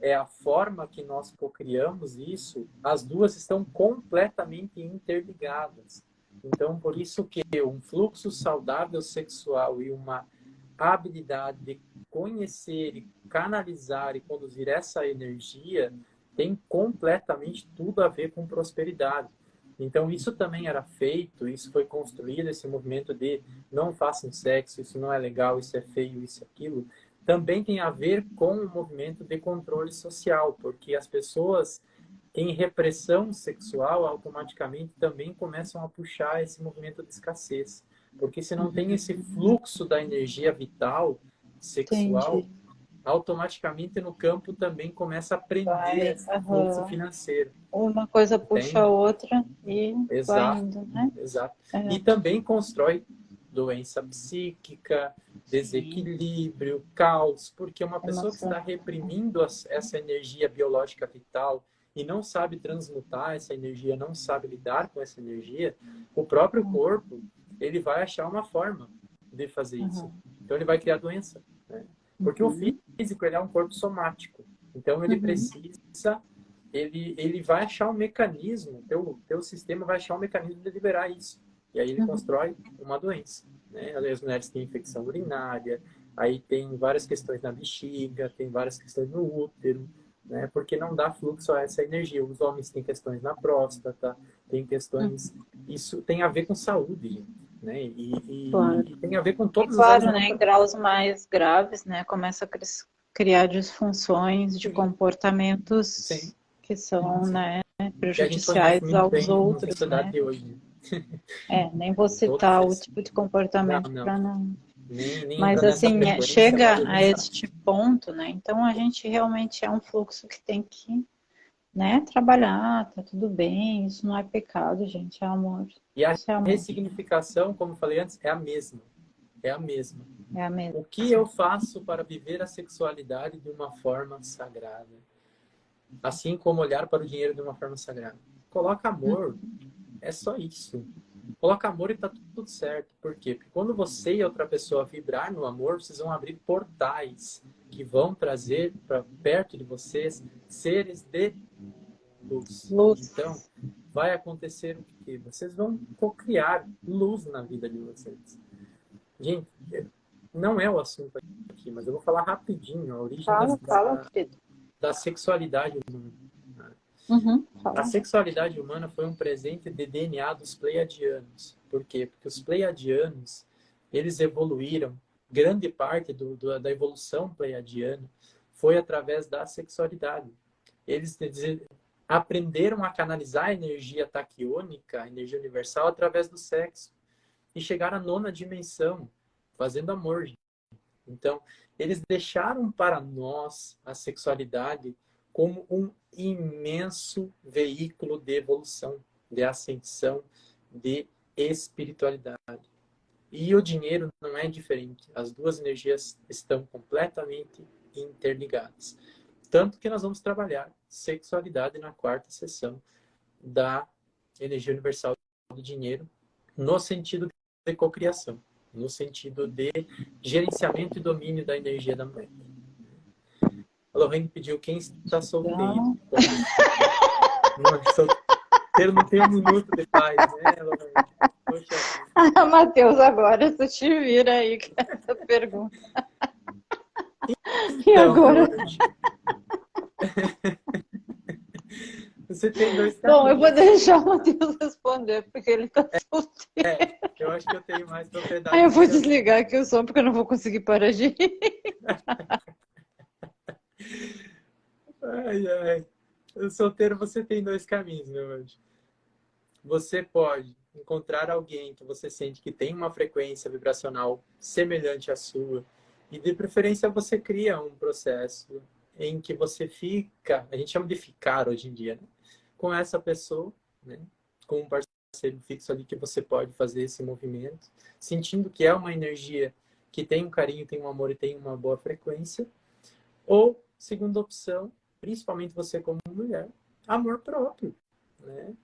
é a forma que nós cocriamos isso, as duas estão completamente interligadas. Então, por isso que um fluxo saudável sexual e uma habilidade de conhecer e canalizar e conduzir essa energia tem completamente tudo a ver com prosperidade. Então, isso também era feito, isso foi construído, esse movimento de não façam sexo, isso não é legal, isso é feio, isso é aquilo, também tem a ver com o movimento de controle social, porque as pessoas em repressão sexual automaticamente também começam a puxar esse movimento de escassez. Porque se não tem esse fluxo da energia vital sexual, Entendi. automaticamente no campo também começa a prender vai, esse fluxo financeiro. Uma coisa puxa a outra e Exato. vai indo, né? Exato. É. E também constrói doença psíquica, desequilíbrio, caos, porque uma pessoa que está reprimindo essa energia biológica vital e não sabe transmutar essa energia, não sabe lidar com essa energia, o próprio uhum. corpo ele vai achar uma forma de fazer isso. Uhum. Então ele vai criar doença, né? porque uhum. o físico ele é um corpo somático, então ele uhum. precisa ele, ele vai achar um mecanismo, teu, teu sistema vai achar um mecanismo de liberar isso. E aí ele uhum. constrói uma doença. Né? As mulheres têm infecção urinária, aí tem várias questões na bexiga, tem várias questões no útero, né? porque não dá fluxo a essa energia. Os homens têm questões na próstata, tem questões... Uhum. Isso tem a ver com saúde, né? E, e, claro. e tem a ver com todas e, claro, as... né? Em graus mais graves, né? Começa a criar disfunções de comportamentos Sim. que são, Sim. né? Prejudiciais aos outros, né? Hoje. É, nem vou citar o tipo de comportamento para não... Nem, nem Mas assim, é, chega a este ponto, né? Então a gente realmente é um fluxo que tem que né, trabalhar, tá tudo bem, isso não é pecado, gente, é amor. E a é amor. ressignificação, como eu falei antes, é a mesma. É a mesma. É a mesma. O que eu faço para viver a sexualidade de uma forma sagrada? Assim como olhar para o dinheiro de uma forma sagrada. Coloca amor, é só isso. Coloca amor e tá tudo certo. Por quê? Porque quando você e outra pessoa vibrar no amor, vocês vão abrir portais que vão trazer para perto de vocês seres de luz. luz. Então, vai acontecer o que? Vocês vão criar luz na vida de vocês. Gente, não é o assunto aqui, mas eu vou falar rapidinho a origem fala, da, fala, da sexualidade humana. Uhum, a sexualidade humana foi um presente de DNA dos pleiadianos. Por quê? Porque os pleiadianos, eles evoluíram, grande parte do, do, da evolução pleiadiana foi através da sexualidade. Eles aprenderam a canalizar a energia taquiônica, a energia universal, através do sexo. E chegaram à nona dimensão, fazendo amor. Então, eles deixaram para nós a sexualidade como um imenso veículo de evolução, de ascensão, de espiritualidade. E o dinheiro não é diferente. As duas energias estão completamente interligadas. Tanto que nós vamos trabalhar sexualidade na quarta sessão da energia universal do dinheiro, no sentido de cocriação, no sentido de gerenciamento e domínio da energia da mulher. A Lorraine pediu quem está solteiro. Não. não, solteiro não tem um minuto de paz, né, Lorraine? Ah, Matheus, agora tu te vira aí com essa pergunta. Então, e agora? Você tem dois Bom, eu vou deixar o Matheus responder, porque ele está é, solteiro. É, eu acho que eu tenho mais propriedade. Aí eu vou desligar aqui o som, porque eu não vou conseguir parar de rir. Ai, ai. O solteiro, você tem dois caminhos, meu anjo. Você pode encontrar alguém que você sente que tem uma frequência vibracional semelhante à sua e, de preferência, você cria um processo em que você fica, a gente chama de ficar hoje em dia, né? com essa pessoa, né? com um parceiro fixo ali que você pode fazer esse movimento, sentindo que é uma energia que tem um carinho, tem um amor e tem uma boa frequência. Ou, segunda opção, principalmente você como mulher, amor próprio, né?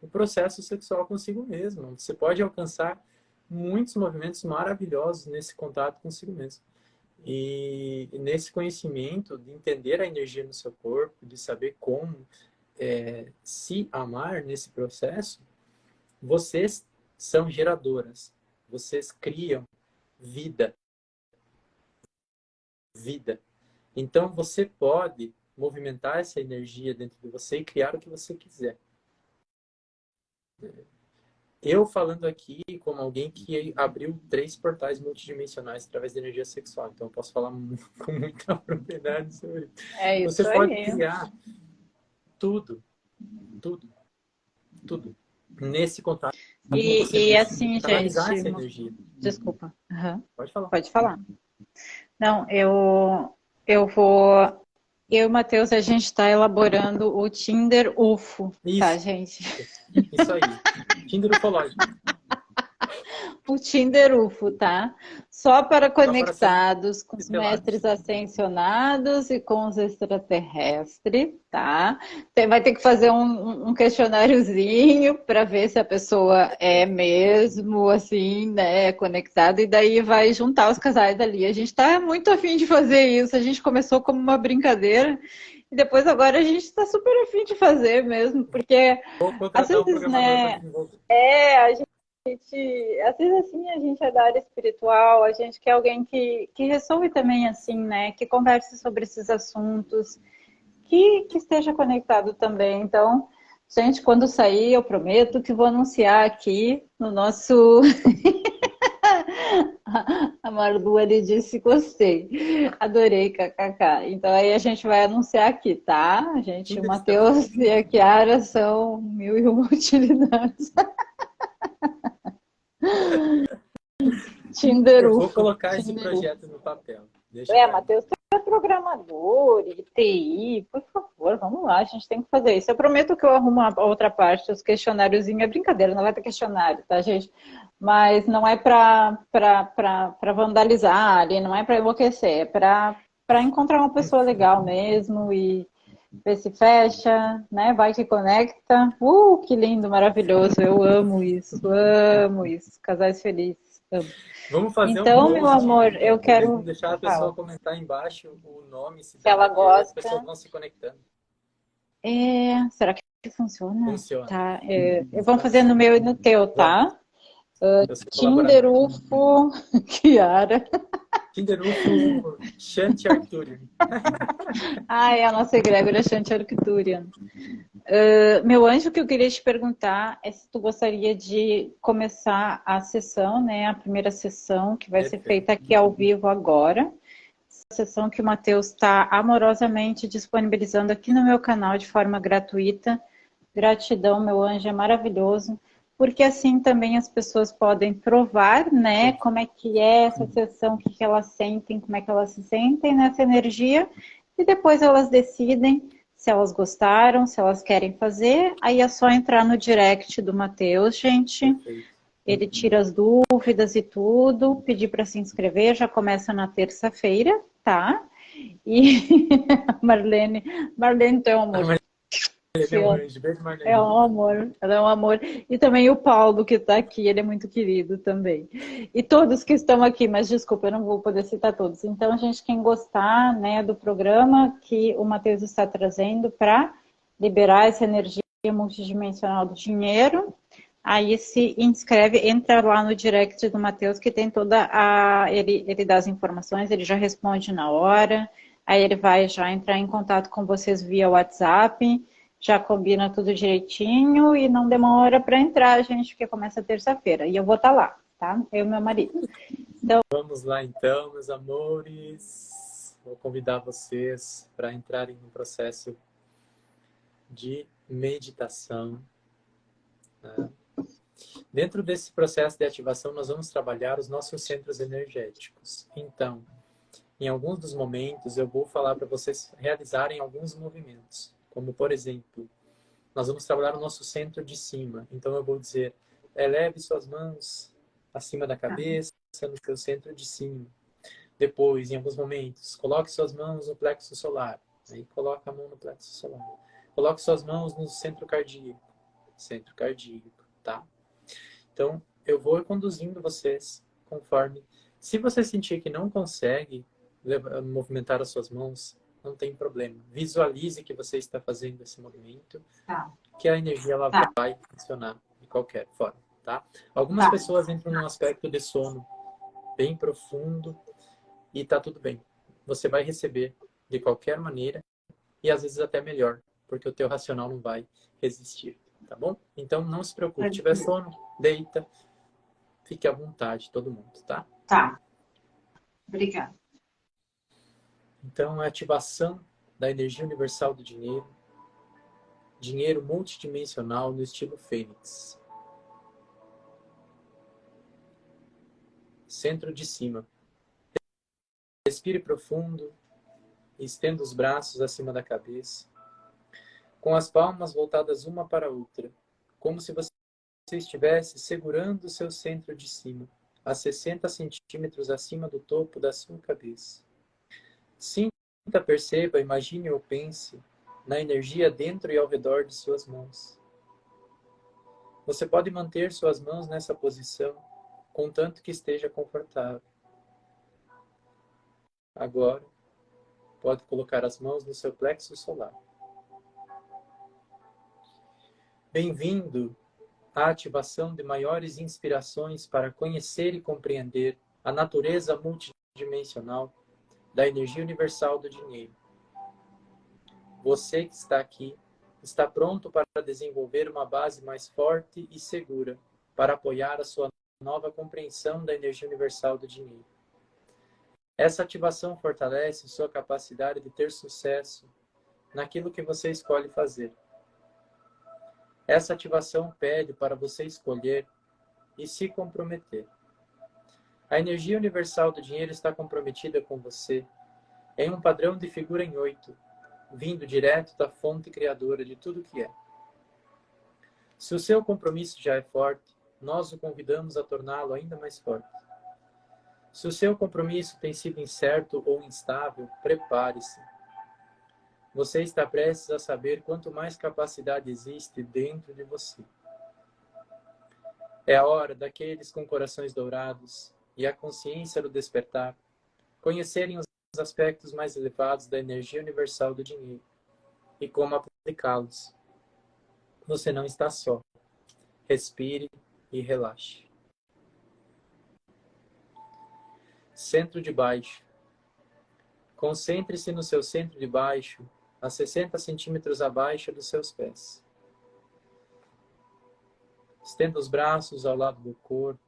O processo sexual consigo mesmo. Você pode alcançar muitos movimentos maravilhosos nesse contato consigo mesmo. E, nesse conhecimento de entender a energia no seu corpo, de saber como é, se amar nesse processo, vocês são geradoras. Vocês criam vida. Vida. Então, você pode movimentar essa energia dentro de você e criar o que você quiser eu falando aqui como alguém que abriu três portais multidimensionais através da energia sexual, então eu posso falar com muita propriedade sobre é isso. Você pode criar tudo, tudo, tudo nesse contato. E, e assim, gente, desculpa. Uhum. Pode falar. Pode falar. Não, eu eu vou eu e o Matheus, a gente está elaborando o Tinder UFO, tá, Isso. tá, gente? Isso aí. Tinder ufológico. o Tinder UFO, tá? Só para conectados com os mestres ascensionados e com os extraterrestres, tá? vai ter que fazer um, um questionáriozinho para ver se a pessoa é mesmo, assim, né, conectada, e daí vai juntar os casais ali. A gente está muito afim de fazer isso, a gente começou como uma brincadeira, e depois agora a gente está super afim de fazer mesmo, porque às vezes, né, é, a gente gente, às vezes assim, a gente é da área espiritual, a gente quer alguém que, que ressoe também assim, né? Que converse sobre esses assuntos, que, que esteja conectado também. Então, gente, quando sair, eu prometo que vou anunciar aqui no nosso. a Marlu disse gostei, adorei kkk. Então aí a gente vai anunciar aqui, tá? A gente, o Matheus e a Kiara são mil e uma utilidades. Tinder Eu vou colocar esse projeto no papel. Deixa é, Matheus, é programador e TI, por favor, vamos lá, a gente tem que fazer isso. Eu prometo que eu arrumo a outra parte, os questionários, é brincadeira, não vai ter questionário, tá, gente? Mas não é para vandalizar ali, não é para enlouquecer, é para encontrar uma pessoa legal mesmo e ver se fecha, né? Vai que conecta. Uh, que lindo, maravilhoso. Eu amo isso, amo isso. Casais felizes. Amo. Vamos fazer então, um meu amor, eu quero. Deixar a pessoa ah. comentar embaixo o nome, se, se ela gosta. As pessoas vão se conectando. É... Será que funciona? Funciona. Tá. É... Vamos fazer no meu e no teu, tá? Uh, Tinder UFO, Kiara. Kinderufo Shanti Arcturian. ah, é a nossa egrégora Shanti Arcturian. Uh, meu anjo, o que eu queria te perguntar é se tu gostaria de começar a sessão, né? A primeira sessão que vai ser feita aqui ao vivo agora. A sessão que o Matheus está amorosamente disponibilizando aqui no meu canal de forma gratuita. Gratidão, meu anjo, é maravilhoso porque assim também as pessoas podem provar, né, como é que é essa sessão, o que, que elas sentem, como é que elas se sentem nessa energia, e depois elas decidem se elas gostaram, se elas querem fazer, aí é só entrar no direct do Matheus, gente, ele tira as dúvidas e tudo, pedir para se inscrever, já começa na terça-feira, tá? E Marlene, Marlene, tu é um amor ele é um anjo, É um amor, ela é um amor. E também o Paulo que está aqui, ele é muito querido também. E todos que estão aqui, mas desculpa, eu não vou poder citar todos. Então, gente, quem gostar né, do programa que o Matheus está trazendo para liberar essa energia multidimensional do dinheiro, aí se inscreve, entra lá no direct do Matheus, que tem toda a... Ele, ele dá as informações, ele já responde na hora, aí ele vai já entrar em contato com vocês via WhatsApp, já combina tudo direitinho e não demora para entrar, gente, porque começa terça-feira. E eu vou estar tá lá, tá? Eu e meu marido. Então... Vamos lá então, meus amores. Vou convidar vocês para entrarem no processo de meditação. Né? Dentro desse processo de ativação, nós vamos trabalhar os nossos centros energéticos. Então, em alguns dos momentos, eu vou falar para vocês realizarem alguns movimentos. Como, por exemplo, nós vamos trabalhar o nosso centro de cima. Então, eu vou dizer, eleve suas mãos acima da cabeça, no seu centro de cima. Depois, em alguns momentos, coloque suas mãos no plexo solar. Aí coloca a mão no plexo solar. Coloque suas mãos no centro cardíaco. Centro cardíaco, tá? Então, eu vou conduzindo vocês conforme. Se você sentir que não consegue movimentar as suas mãos, não tem problema. Visualize que você está fazendo esse movimento, tá. que a energia ela tá. vai funcionar de qualquer forma, tá? Algumas tá. pessoas entram num aspecto de sono bem profundo e tá tudo bem. Você vai receber de qualquer maneira e às vezes até melhor, porque o teu racional não vai resistir, tá bom? Então não se preocupe, se tiver sono, deita, fique à vontade, todo mundo, tá? Tá. Obrigada. Então, a ativação da energia universal do dinheiro, dinheiro multidimensional no estilo Fênix. Centro de cima. Respire profundo, estenda os braços acima da cabeça, com as palmas voltadas uma para a outra, como se você estivesse segurando o seu centro de cima, a 60 centímetros acima do topo da sua cabeça. Sinta, perceba, imagine ou pense na energia dentro e ao redor de suas mãos. Você pode manter suas mãos nessa posição, contanto que esteja confortável. Agora, pode colocar as mãos no seu plexo solar. Bem-vindo à ativação de maiores inspirações para conhecer e compreender a natureza multidimensional da energia universal do dinheiro. Você que está aqui está pronto para desenvolver uma base mais forte e segura para apoiar a sua nova compreensão da energia universal do dinheiro. Essa ativação fortalece sua capacidade de ter sucesso naquilo que você escolhe fazer. Essa ativação pede para você escolher e se comprometer. A energia universal do dinheiro está comprometida com você em um padrão de figura em oito, vindo direto da fonte criadora de tudo que é. Se o seu compromisso já é forte, nós o convidamos a torná-lo ainda mais forte. Se o seu compromisso tem sido incerto ou instável, prepare-se. Você está prestes a saber quanto mais capacidade existe dentro de você. É a hora daqueles com corações dourados e a consciência do despertar conhecerem os aspectos mais elevados da energia universal do dinheiro e como aplicá-los. Você não está só. Respire e relaxe. Centro de baixo. Concentre-se no seu centro de baixo, a 60 centímetros abaixo dos seus pés. Estenda os braços ao lado do corpo,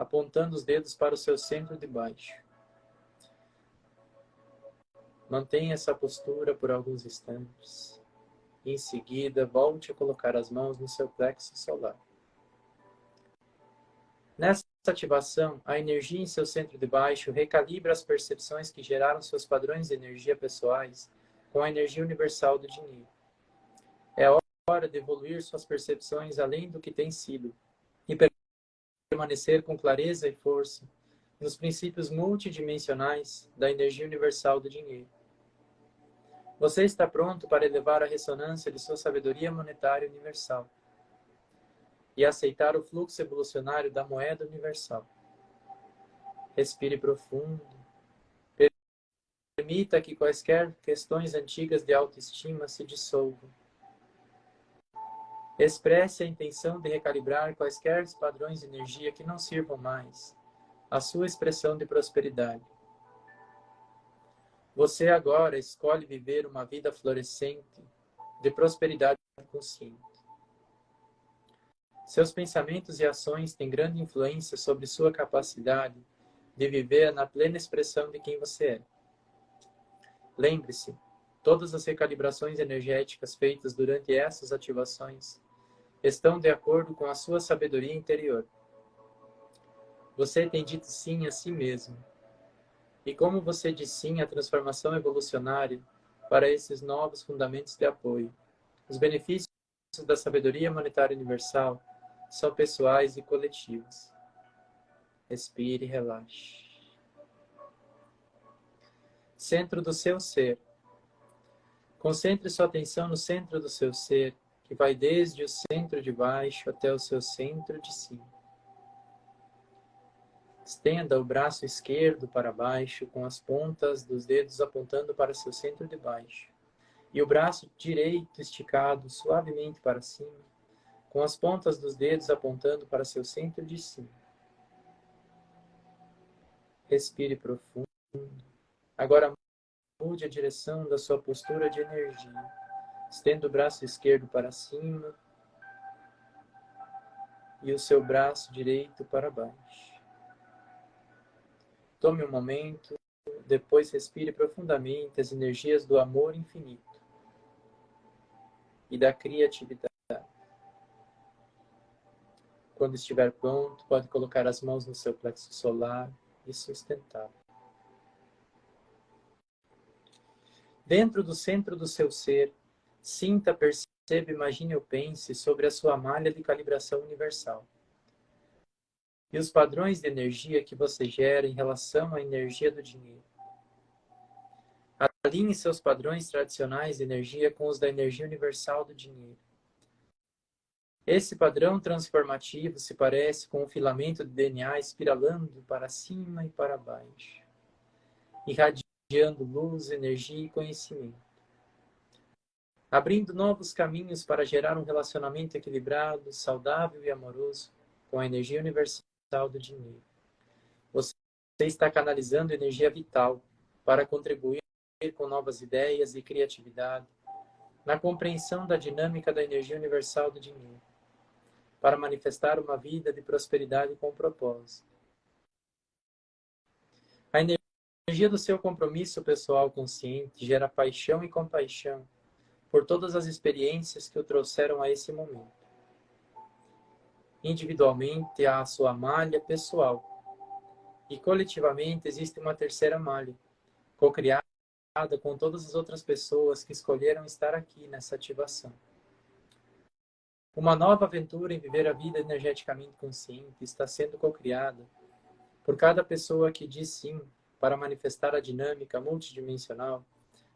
apontando os dedos para o seu centro de baixo. Mantenha essa postura por alguns instantes. Em seguida, volte a colocar as mãos no seu plexo solar. Nessa ativação, a energia em seu centro de baixo recalibra as percepções que geraram seus padrões de energia pessoais com a energia universal do dinheiro. É hora de evoluir suas percepções além do que tem sido permanecer com clareza e força nos princípios multidimensionais da energia universal do dinheiro. Você está pronto para elevar a ressonância de sua sabedoria monetária universal e aceitar o fluxo evolucionário da moeda universal. Respire profundo. Permita que quaisquer questões antigas de autoestima se dissolvam. Expresse a intenção de recalibrar quaisquer padrões de energia que não sirvam mais à sua expressão de prosperidade. Você agora escolhe viver uma vida florescente de prosperidade consciente. Seus pensamentos e ações têm grande influência sobre sua capacidade de viver na plena expressão de quem você é. Lembre-se, todas as recalibrações energéticas feitas durante essas ativações estão de acordo com a sua sabedoria interior. Você tem dito sim a si mesmo. E como você diz sim à transformação evolucionária para esses novos fundamentos de apoio, os benefícios da sabedoria monetária universal são pessoais e coletivos. Respire e relaxe. Centro do seu ser. Concentre sua atenção no centro do seu ser, que vai desde o centro de baixo até o seu centro de cima. Estenda o braço esquerdo para baixo, com as pontas dos dedos apontando para seu centro de baixo. E o braço direito esticado suavemente para cima, com as pontas dos dedos apontando para seu centro de cima. Respire profundo. Agora mude a direção da sua postura de energia. Estenda o braço esquerdo para cima e o seu braço direito para baixo. Tome um momento, depois respire profundamente as energias do amor infinito e da criatividade. Quando estiver pronto, pode colocar as mãos no seu plexo solar e sustentar. Dentro do centro do seu ser, sinta, perceba, imagine ou pense sobre a sua malha de calibração universal. E os padrões de energia que você gera em relação à energia do dinheiro. Alinhe seus padrões tradicionais de energia com os da energia universal do dinheiro. Esse padrão transformativo se parece com um filamento de DNA espiralando para cima e para baixo, irradiando luz, energia e conhecimento, abrindo novos caminhos para gerar um relacionamento equilibrado, saudável e amoroso com a energia universal do dinheiro. Você está canalizando energia vital para contribuir com novas ideias e criatividade na compreensão da dinâmica da energia universal do dinheiro para manifestar uma vida de prosperidade com propósito. A energia do seu compromisso pessoal consciente gera paixão e compaixão por todas as experiências que o trouxeram a esse momento. Individualmente há a sua malha pessoal e coletivamente existe uma terceira malha, co-criada com todas as outras pessoas que escolheram estar aqui nessa ativação. Uma nova aventura em viver a vida energeticamente consciente está sendo cocriada por cada pessoa que diz sim para manifestar a dinâmica multidimensional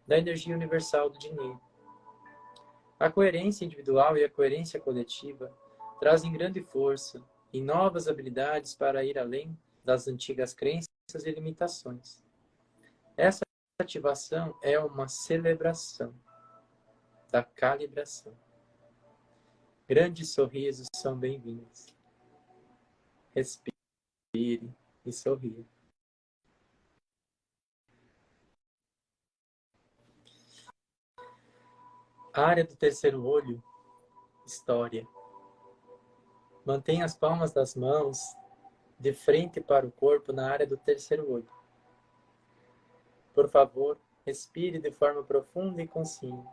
da energia universal do dinheiro. A coerência individual e a coerência coletiva trazem grande força e novas habilidades para ir além das antigas crenças e limitações. Essa ativação é uma celebração da calibração. Grandes sorrisos são bem-vindos. Respire e sorria. Área do terceiro olho, história. Mantenha as palmas das mãos de frente para o corpo na área do terceiro olho. Por favor, respire de forma profunda e consciente.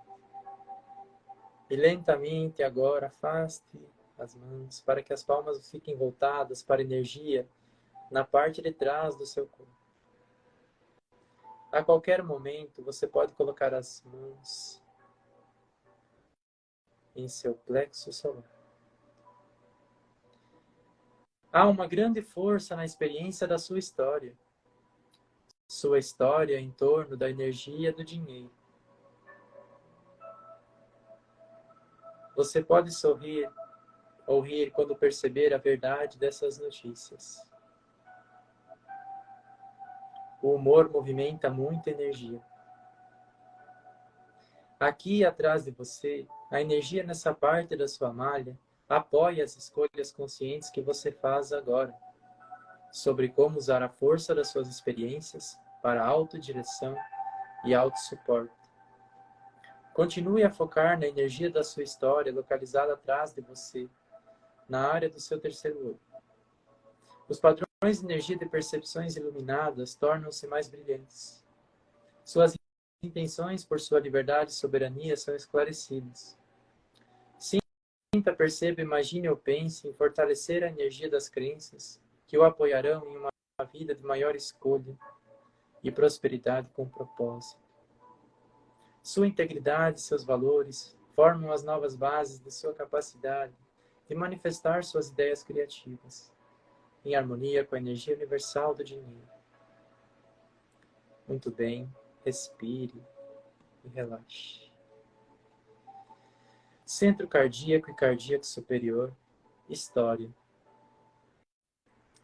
E lentamente agora afaste as mãos para que as palmas fiquem voltadas para a energia na parte de trás do seu corpo. A qualquer momento você pode colocar as mãos em seu plexo solar. Há uma grande força na experiência da sua história. Sua história em torno da energia do dinheiro. Você pode sorrir ou rir quando perceber a verdade dessas notícias. O humor movimenta muita energia. Aqui atrás de você, a energia nessa parte da sua malha apoia as escolhas conscientes que você faz agora sobre como usar a força das suas experiências para autodireção e autossuporte. Continue a focar na energia da sua história localizada atrás de você, na área do seu terceiro olho. Os padrões de energia de percepções iluminadas tornam-se mais brilhantes. Suas intenções por sua liberdade e soberania são esclarecidas. Sinta, perceba, imagine ou pense em fortalecer a energia das crenças que o apoiarão em uma vida de maior escolha e prosperidade com propósito. Sua integridade e seus valores formam as novas bases de sua capacidade de manifestar suas ideias criativas. em harmonia com a energia universal do dinheiro. Muito bem, respire e relaxe. Centro cardíaco e cardíaco superior, história.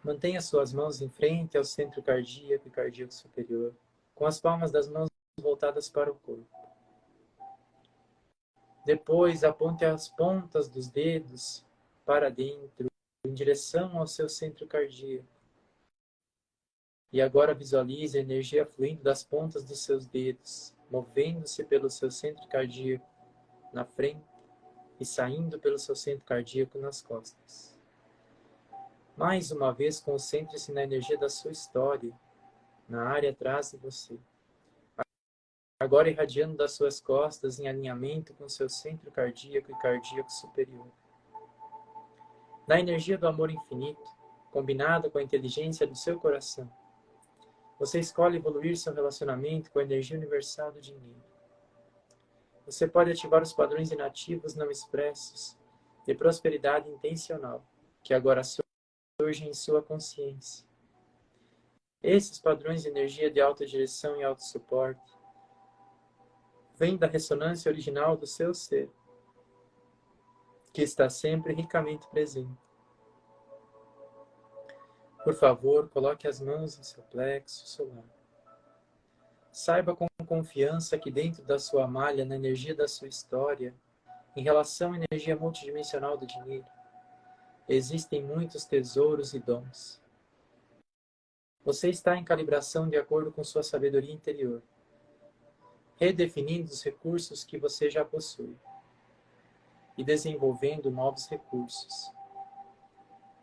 Mantenha suas mãos em frente ao centro cardíaco e cardíaco superior, com as palmas das mãos voltadas para o corpo. Depois, aponte as pontas dos dedos para dentro, em direção ao seu centro cardíaco. E agora visualize a energia fluindo das pontas dos seus dedos, movendo-se pelo seu centro cardíaco na frente e saindo pelo seu centro cardíaco nas costas. Mais uma vez, concentre-se na energia da sua história, na área atrás de você. Agora irradiando das suas costas em alinhamento com seu centro cardíaco e cardíaco superior. Na energia do amor infinito, combinada com a inteligência do seu coração, você escolhe evoluir seu relacionamento com a energia universal do dinheiro. Você pode ativar os padrões inativos não expressos de prosperidade intencional, que agora surge em sua consciência. Esses padrões de energia de alta direção e alto suporte vêm da ressonância original do seu ser, que está sempre ricamente presente. Por favor, coloque as mãos em seu plexo solar. Saiba com confiança que dentro da sua malha, na energia da sua história, em relação à energia multidimensional do dinheiro, Existem muitos tesouros e dons. Você está em calibração de acordo com sua sabedoria interior, redefinindo os recursos que você já possui e desenvolvendo novos recursos.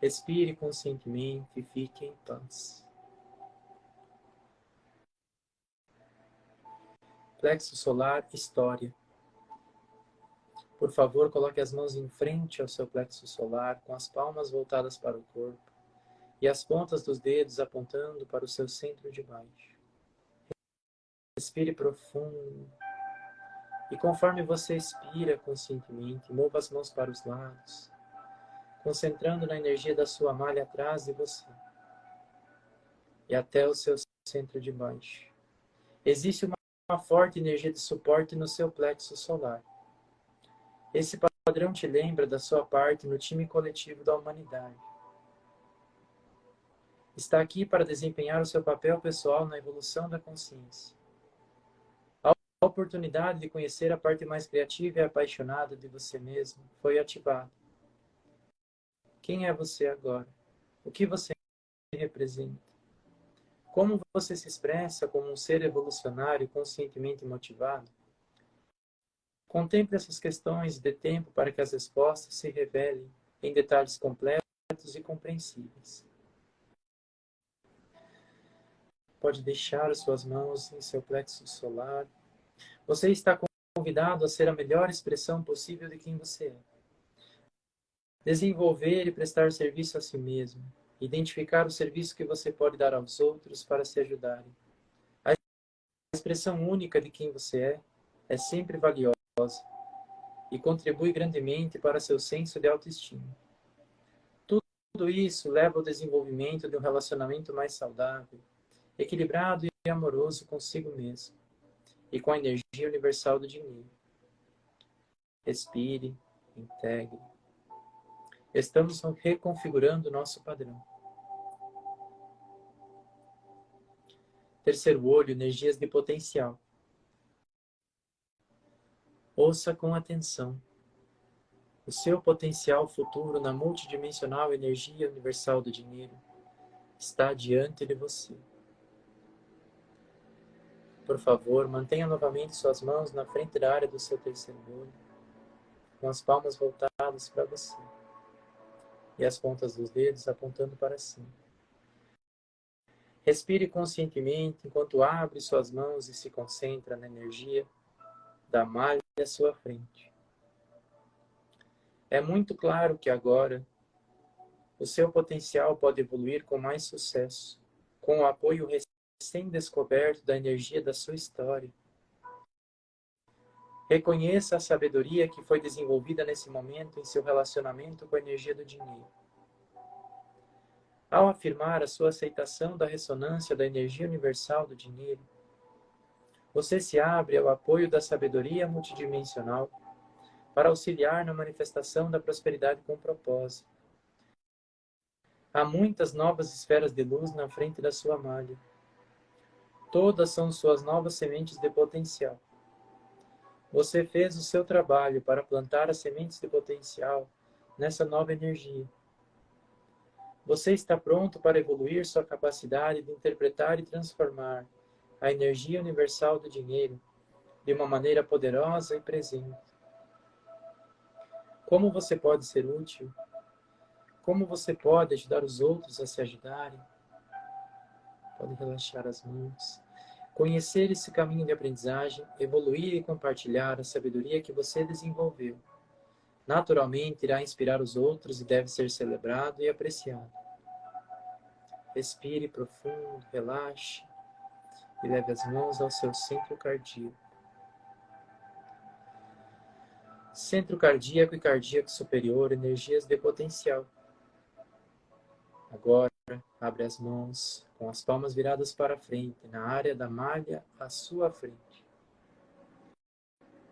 Respire conscientemente e fique em paz. Plexo solar, história. Por favor, coloque as mãos em frente ao seu plexo solar, com as palmas voltadas para o corpo e as pontas dos dedos apontando para o seu centro de baixo. Respire profundo. E conforme você expira conscientemente, mova as mãos para os lados, concentrando na energia da sua malha atrás de você e até o seu centro de baixo. Existe uma, uma forte energia de suporte no seu plexo solar esse padrão te lembra da sua parte no time coletivo da humanidade. Está aqui para desempenhar o seu papel pessoal na evolução da consciência. A oportunidade de conhecer a parte mais criativa e apaixonada de você mesmo foi ativada. Quem é você agora? O que você representa? Como você se expressa como um ser evolucionário conscientemente motivado? Contemple essas questões de tempo para que as respostas se revelem em detalhes completos e compreensíveis. Pode deixar as suas mãos em seu plexo solar. Você está convidado a ser a melhor expressão possível de quem você é. Desenvolver e prestar serviço a si mesmo. Identificar o serviço que você pode dar aos outros para se ajudarem. A expressão única de quem você é é sempre valiosa e contribui grandemente para seu senso de autoestima. Tudo isso leva ao desenvolvimento de um relacionamento mais saudável, equilibrado e amoroso consigo mesmo e com a energia universal do dinheiro. Respire, integre. Estamos reconfigurando o nosso padrão. Terceiro olho, energias de potencial. Ouça com atenção. O seu potencial futuro na multidimensional energia universal do dinheiro está diante de você. Por favor, mantenha novamente suas mãos na frente da área do seu terceiro olho, com as palmas voltadas para você e as pontas dos dedos apontando para cima. Respire conscientemente enquanto abre suas mãos e se concentra na energia da malha à sua frente. É muito claro que agora o seu potencial pode evoluir com mais sucesso, com o apoio recém-descoberto da energia da sua história. Reconheça a sabedoria que foi desenvolvida nesse momento em seu relacionamento com a energia do dinheiro. Ao afirmar a sua aceitação da ressonância da energia universal do dinheiro, você se abre ao apoio da sabedoria multidimensional para auxiliar na manifestação da prosperidade com propósito. Há muitas novas esferas de luz na frente da sua malha. Todas são suas novas sementes de potencial. Você fez o seu trabalho para plantar as sementes de potencial nessa nova energia. Você está pronto para evoluir sua capacidade de interpretar e transformar a energia universal do dinheiro de uma maneira poderosa e presente. Como você pode ser útil? Como você pode ajudar os outros a se ajudarem? Pode relaxar as mãos. Conhecer esse caminho de aprendizagem, evoluir e compartilhar a sabedoria que você desenvolveu. Naturalmente irá inspirar os outros e deve ser celebrado e apreciado. Respire profundo, relaxe e leve as mãos ao seu centro cardíaco. Centro cardíaco e cardíaco superior, energias de potencial. Agora, abre as mãos com as palmas viradas para frente, na área da malha à sua frente.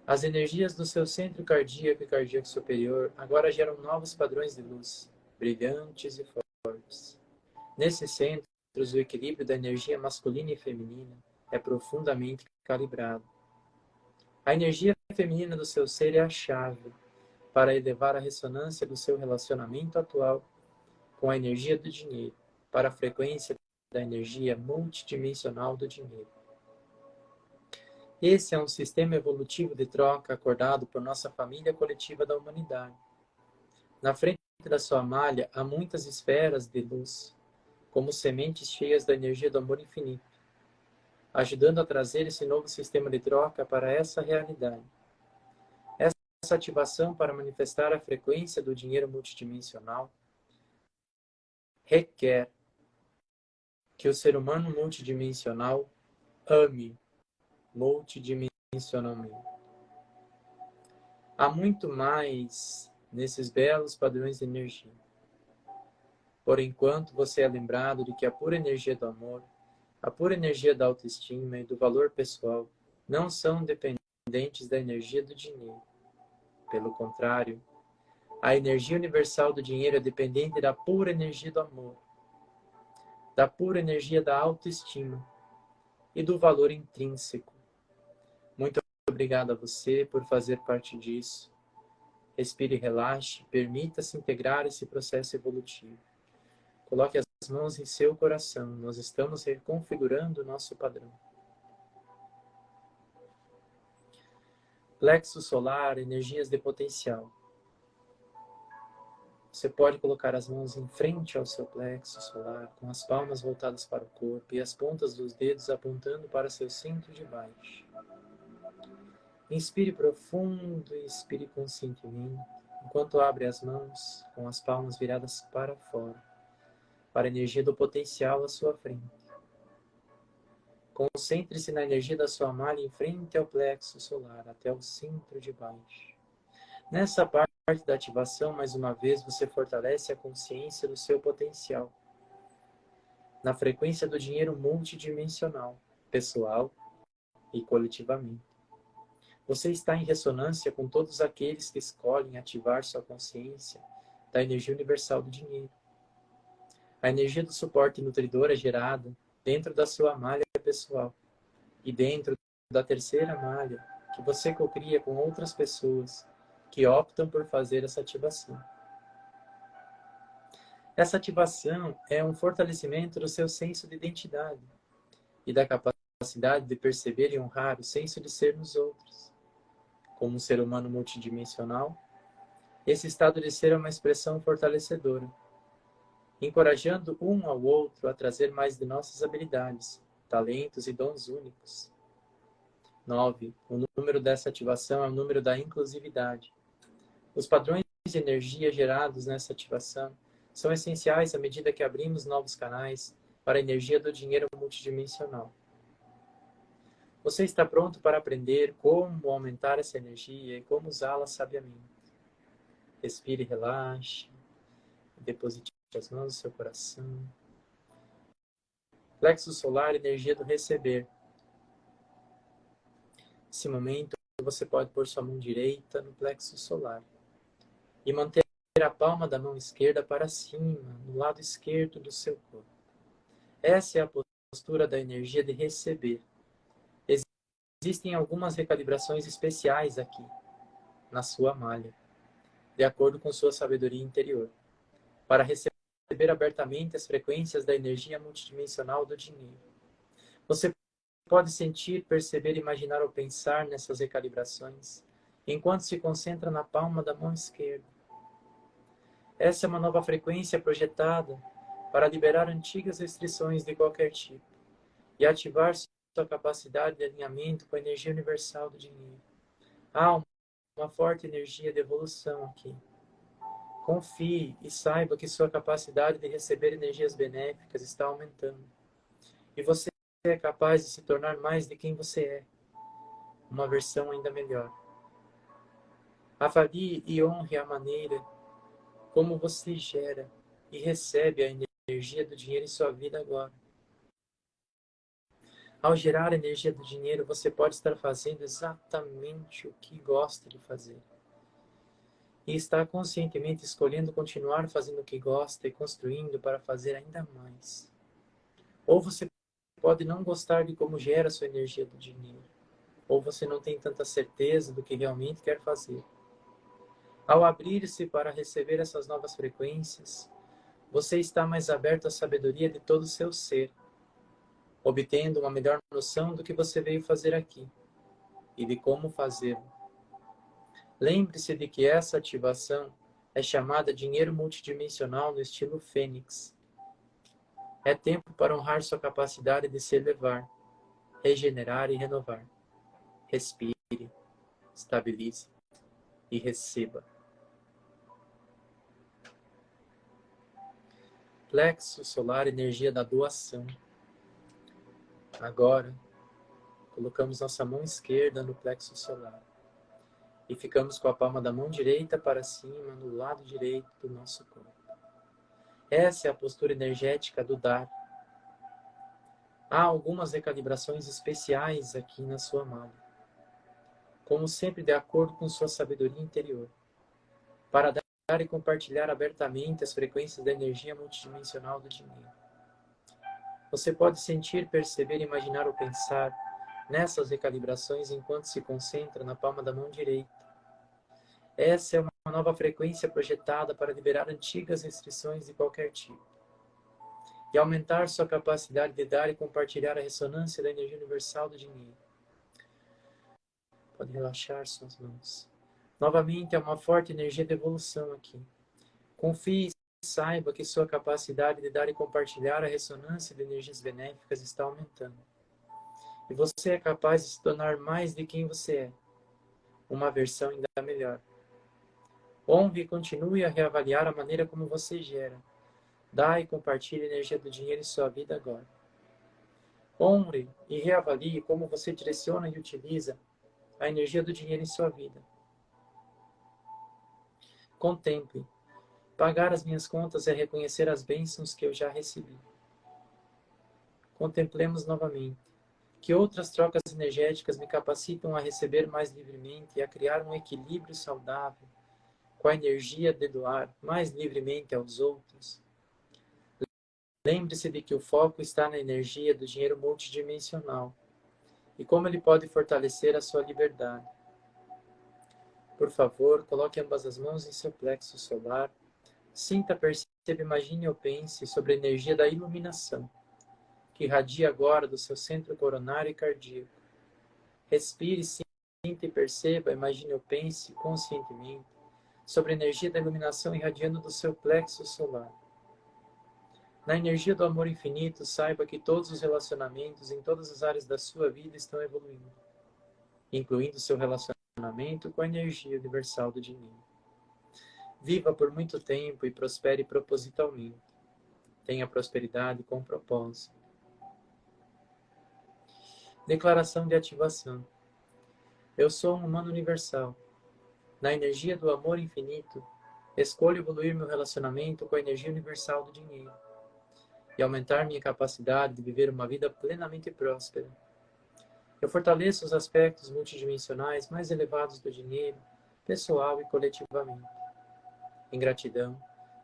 As energias do seu centro cardíaco e cardíaco superior agora geram novos padrões de luz, brilhantes e fortes. Nesse centro, o equilíbrio da energia masculina e feminina é profundamente calibrado. A energia feminina do seu ser é a chave para elevar a ressonância do seu relacionamento atual com a energia do dinheiro para a frequência da energia multidimensional do dinheiro. Esse é um sistema evolutivo de troca acordado por nossa família coletiva da humanidade. Na frente da sua malha há muitas esferas de luz, como sementes cheias da energia do amor infinito, ajudando a trazer esse novo sistema de troca para essa realidade. Essa ativação para manifestar a frequência do dinheiro multidimensional requer que o ser humano multidimensional ame multidimensionalmente. Há muito mais nesses belos padrões de energia. Por enquanto, você é lembrado de que a pura energia do amor, a pura energia da autoestima e do valor pessoal não são dependentes da energia do dinheiro. Pelo contrário, a energia universal do dinheiro é dependente da pura energia do amor, da pura energia da autoestima e do valor intrínseco. Muito obrigado a você por fazer parte disso. Respire e relaxe, permita-se integrar esse processo evolutivo. Coloque as mãos em seu coração, nós estamos reconfigurando o nosso padrão. Plexo solar, energias de potencial. Você pode colocar as mãos em frente ao seu plexo solar, com as palmas voltadas para o corpo e as pontas dos dedos apontando para seu centro de baixo. Inspire profundo e expire conscientemente, enquanto abre as mãos com as palmas viradas para fora, para a energia do potencial à sua frente. Concentre-se na energia da sua malha em frente ao plexo solar, até o centro de baixo. Nessa parte da ativação, mais uma vez, você fortalece a consciência do seu potencial. Na frequência do dinheiro multidimensional, pessoal e coletivamente. Você está em ressonância com todos aqueles que escolhem ativar sua consciência da energia universal do dinheiro. A energia do suporte nutridor é gerada dentro da sua malha pessoal e dentro da terceira malha que você cocria com outras pessoas que optam por fazer essa ativação. Essa ativação é um fortalecimento do seu senso de identidade e da capacidade de perceber e honrar o senso de ser nos outros. Como um ser humano multidimensional, esse estado de ser é uma expressão fortalecedora, encorajando um ao outro a trazer mais de nossas habilidades, talentos e dons únicos. 9. O número dessa ativação é o número da inclusividade. Os padrões de energia gerados nessa ativação são essenciais à medida que abrimos novos canais para a energia do dinheiro multidimensional. Você está pronto para aprender como aumentar essa energia e como usá-la sabiamente. Respire, relaxe, dê as mãos no seu coração. Plexo solar, energia do receber. Nesse momento, você pode pôr sua mão direita no plexo solar e manter a palma da mão esquerda para cima, no lado esquerdo do seu corpo. Essa é a postura da energia de receber. Existem algumas recalibrações especiais aqui, na sua malha, de acordo com sua sabedoria interior, para receber abertamente as frequências da energia multidimensional do dinheiro. Você pode sentir, perceber, imaginar ou pensar nessas recalibrações, enquanto se concentra na palma da mão esquerda. Essa é uma nova frequência projetada para liberar antigas restrições de qualquer tipo e ativar sua capacidade de alinhamento com a energia universal do dinheiro. Há uma forte energia de evolução aqui. Confie e saiba que sua capacidade de receber energias benéficas está aumentando. E você é capaz de se tornar mais de quem você é. Uma versão ainda melhor. Avalie e honre a maneira como você gera e recebe a energia do dinheiro em sua vida agora. Ao gerar a energia do dinheiro, você pode estar fazendo exatamente o que gosta de fazer. E está conscientemente escolhendo continuar fazendo o que gosta e construindo para fazer ainda mais. Ou você pode não gostar de como gera a sua energia do dinheiro. Ou você não tem tanta certeza do que realmente quer fazer. Ao abrir-se para receber essas novas frequências, você está mais aberto à sabedoria de todo o seu ser obtendo uma melhor noção do que você veio fazer aqui e de como fazê-lo. Lembre-se de que essa ativação é chamada dinheiro multidimensional no estilo Fênix. É tempo para honrar sua capacidade de se elevar, regenerar e renovar. Respire, estabilize e receba. Plexo solar, energia da doação. Agora, colocamos nossa mão esquerda no plexo solar e ficamos com a palma da mão direita para cima no lado direito do nosso corpo. Essa é a postura energética do dar. Há algumas recalibrações especiais aqui na sua mão, como sempre de acordo com sua sabedoria interior, para dar e compartilhar abertamente as frequências da energia multidimensional do dinheiro. Você pode sentir, perceber, imaginar ou pensar nessas recalibrações enquanto se concentra na palma da mão direita. Essa é uma nova frequência projetada para liberar antigas restrições de qualquer tipo e aumentar sua capacidade de dar e compartilhar a ressonância da energia universal do dinheiro. Pode relaxar suas mãos. Novamente, é uma forte energia de evolução aqui. Confie Saiba que sua capacidade de dar e compartilhar a ressonância de energias benéficas está aumentando. E você é capaz de se tornar mais de quem você é. Uma versão ainda melhor. Honre e continue a reavaliar a maneira como você gera. Dá e compartilhe a energia do dinheiro em sua vida agora. Honre e reavalie como você direciona e utiliza a energia do dinheiro em sua vida. Contemple Pagar as minhas contas é reconhecer as bênçãos que eu já recebi. Contemplemos novamente que outras trocas energéticas me capacitam a receber mais livremente e a criar um equilíbrio saudável com a energia de doar mais livremente aos outros. Lembre-se de que o foco está na energia do dinheiro multidimensional e como ele pode fortalecer a sua liberdade. Por favor, coloque ambas as mãos em seu plexo solar Sinta, perceba, imagine ou pense sobre a energia da iluminação que irradia agora do seu centro coronário e cardíaco. Respire, sinta e perceba, imagine ou pense conscientemente sobre a energia da iluminação irradiando do seu plexo solar. Na energia do amor infinito, saiba que todos os relacionamentos em todas as áreas da sua vida estão evoluindo, incluindo seu relacionamento com a energia universal do dinheiro. Viva por muito tempo e prospere propositalmente. Tenha prosperidade com propósito. Declaração de ativação. Eu sou um humano universal. Na energia do amor infinito, Escolho evoluir meu relacionamento com a energia universal do dinheiro e aumentar minha capacidade de viver uma vida plenamente próspera. Eu fortaleço os aspectos multidimensionais mais elevados do dinheiro, pessoal e coletivamente. Em gratidão,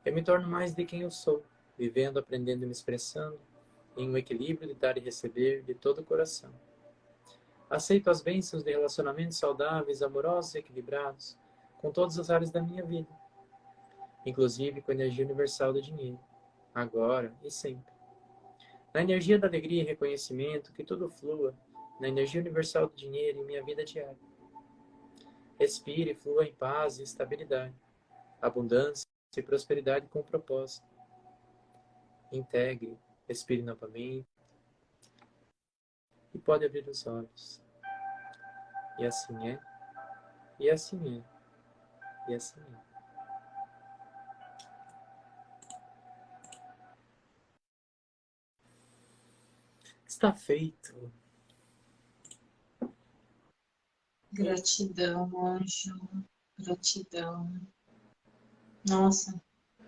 eu me torno mais de quem eu sou, vivendo, aprendendo e me expressando, em um equilíbrio de dar e receber de todo o coração. Aceito as bênçãos de relacionamentos saudáveis, amorosos e equilibrados, com todas as áreas da minha vida, inclusive com a energia universal do dinheiro, agora e sempre. Na energia da alegria e reconhecimento, que tudo flua, na energia universal do dinheiro em minha vida diária. Respire e flua em paz e estabilidade, abundância e prosperidade com propósito. Integre, respire novamente e pode abrir os olhos. E assim é, e assim é, e assim é. Está feito. Gratidão, anjo. Gratidão. Nossa,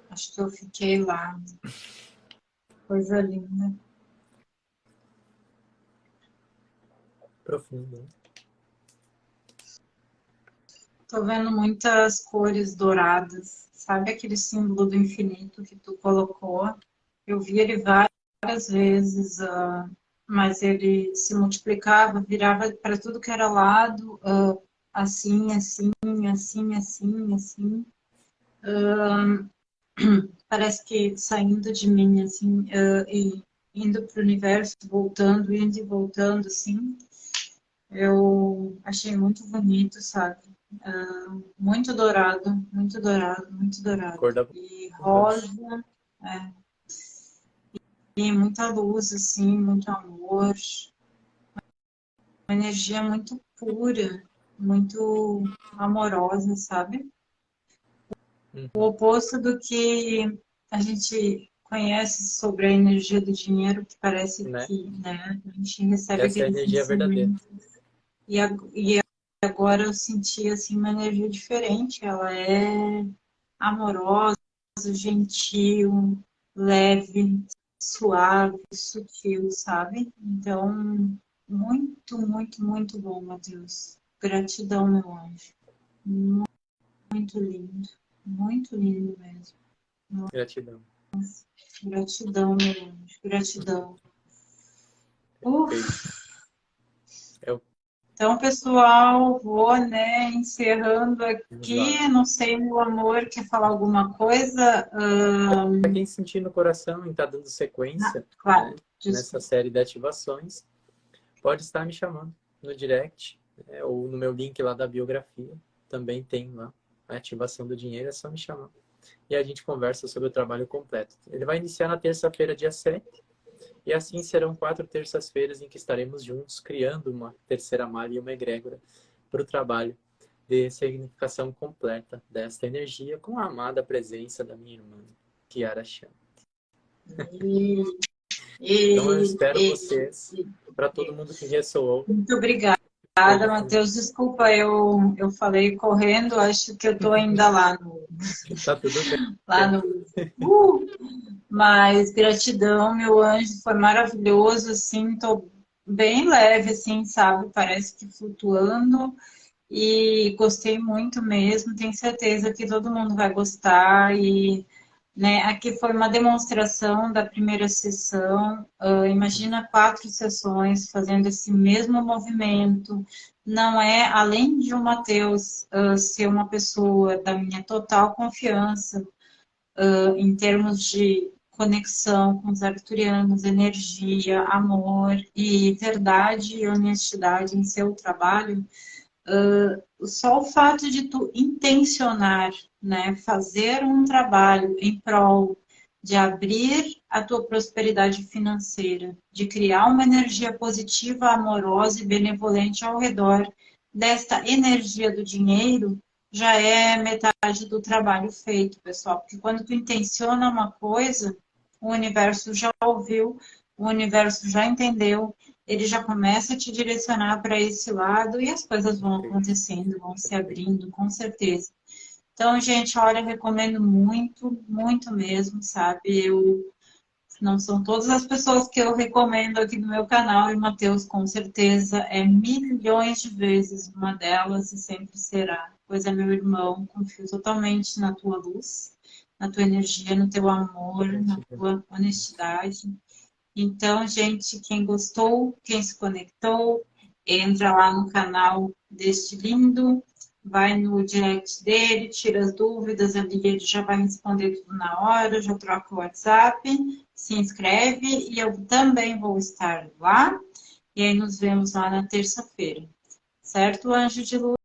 acho que eu fiquei lá. Coisa linda. Profundo. Tô vendo muitas cores douradas. Sabe aquele símbolo do infinito que tu colocou? Eu vi ele várias vezes, uh, mas ele se multiplicava, virava para tudo que era lado, uh, assim, assim, assim, assim, assim. Uh, parece que saindo de mim, assim, e indo para o universo, voltando, indo e voltando, assim. Eu achei muito bonito, sabe? Uh, muito dourado, muito dourado, muito dourado. Da... E rosa, é. E muita luz, assim, muito amor. Uma energia muito pura, muito amorosa, sabe? Uhum. O oposto do que a gente conhece sobre a energia do dinheiro, que parece né? que né, a gente recebe Essa é a energia verdadeira. E, e agora eu senti assim uma energia diferente. Ela é amorosa, gentil, leve, suave, sutil, sabe? Então, muito, muito, muito bom, Matheus. Gratidão, meu anjo. Muito lindo. Muito lindo mesmo. Gratidão. Gratidão, meu anjo. Gratidão. Uf. Então, pessoal, vou né, encerrando aqui. Não sei, meu amor, quer falar alguma coisa? Um... Para quem sentir no coração e está dando sequência ah, claro, né, nessa série de ativações, pode estar me chamando no direct né, ou no meu link lá da biografia. Também tem lá a ativação do dinheiro, é só me chamar. E a gente conversa sobre o trabalho completo. Ele vai iniciar na terça-feira, dia 7 e assim serão quatro terças-feiras em que estaremos juntos, criando uma terceira malha e uma egrégora para o trabalho de significação completa desta energia com a amada presença da minha irmã, Kiara Chan. então eu espero vocês, para todo mundo que ressoou. Muito obrigada. Obrigada, Matheus. Desculpa, eu, eu falei correndo, acho que eu estou ainda lá no. Tá tudo bem. Lá no. Uh! Mas gratidão, meu anjo, foi maravilhoso, assim, tô bem leve, assim, sabe? Parece que flutuando. E gostei muito mesmo, tenho certeza que todo mundo vai gostar. E né, aqui foi uma demonstração da primeira sessão. Uh, imagina quatro sessões fazendo esse mesmo movimento. Não é, além de o Matheus uh, ser uma pessoa da minha total confiança, uh, em termos de conexão com os arcturianos, energia, amor e verdade e honestidade em seu trabalho, uh, só o fato de tu intencionar, né, fazer um trabalho em prol de abrir a tua prosperidade financeira, de criar uma energia positiva, amorosa e benevolente ao redor desta energia do dinheiro, já é metade do trabalho feito, pessoal. Porque quando tu intenciona uma coisa, o universo já ouviu, o universo já entendeu, ele já começa a te direcionar para esse lado e as coisas vão acontecendo, vão se abrindo, com certeza. Então, gente, olha, eu recomendo muito, muito mesmo, sabe? Eu não são todas as pessoas que eu recomendo aqui no meu canal, e Matheus, com certeza, é milhões de vezes uma delas e sempre será. Pois é meu irmão, confio totalmente na tua luz, na tua energia, no teu amor, na tua honestidade. Então, gente, quem gostou, quem se conectou, entra lá no canal deste lindo, vai no direct dele, tira as dúvidas ali, ele já vai responder tudo na hora, já troca o WhatsApp, se inscreve e eu também vou estar lá. E aí nos vemos lá na terça-feira. Certo, anjo de luz?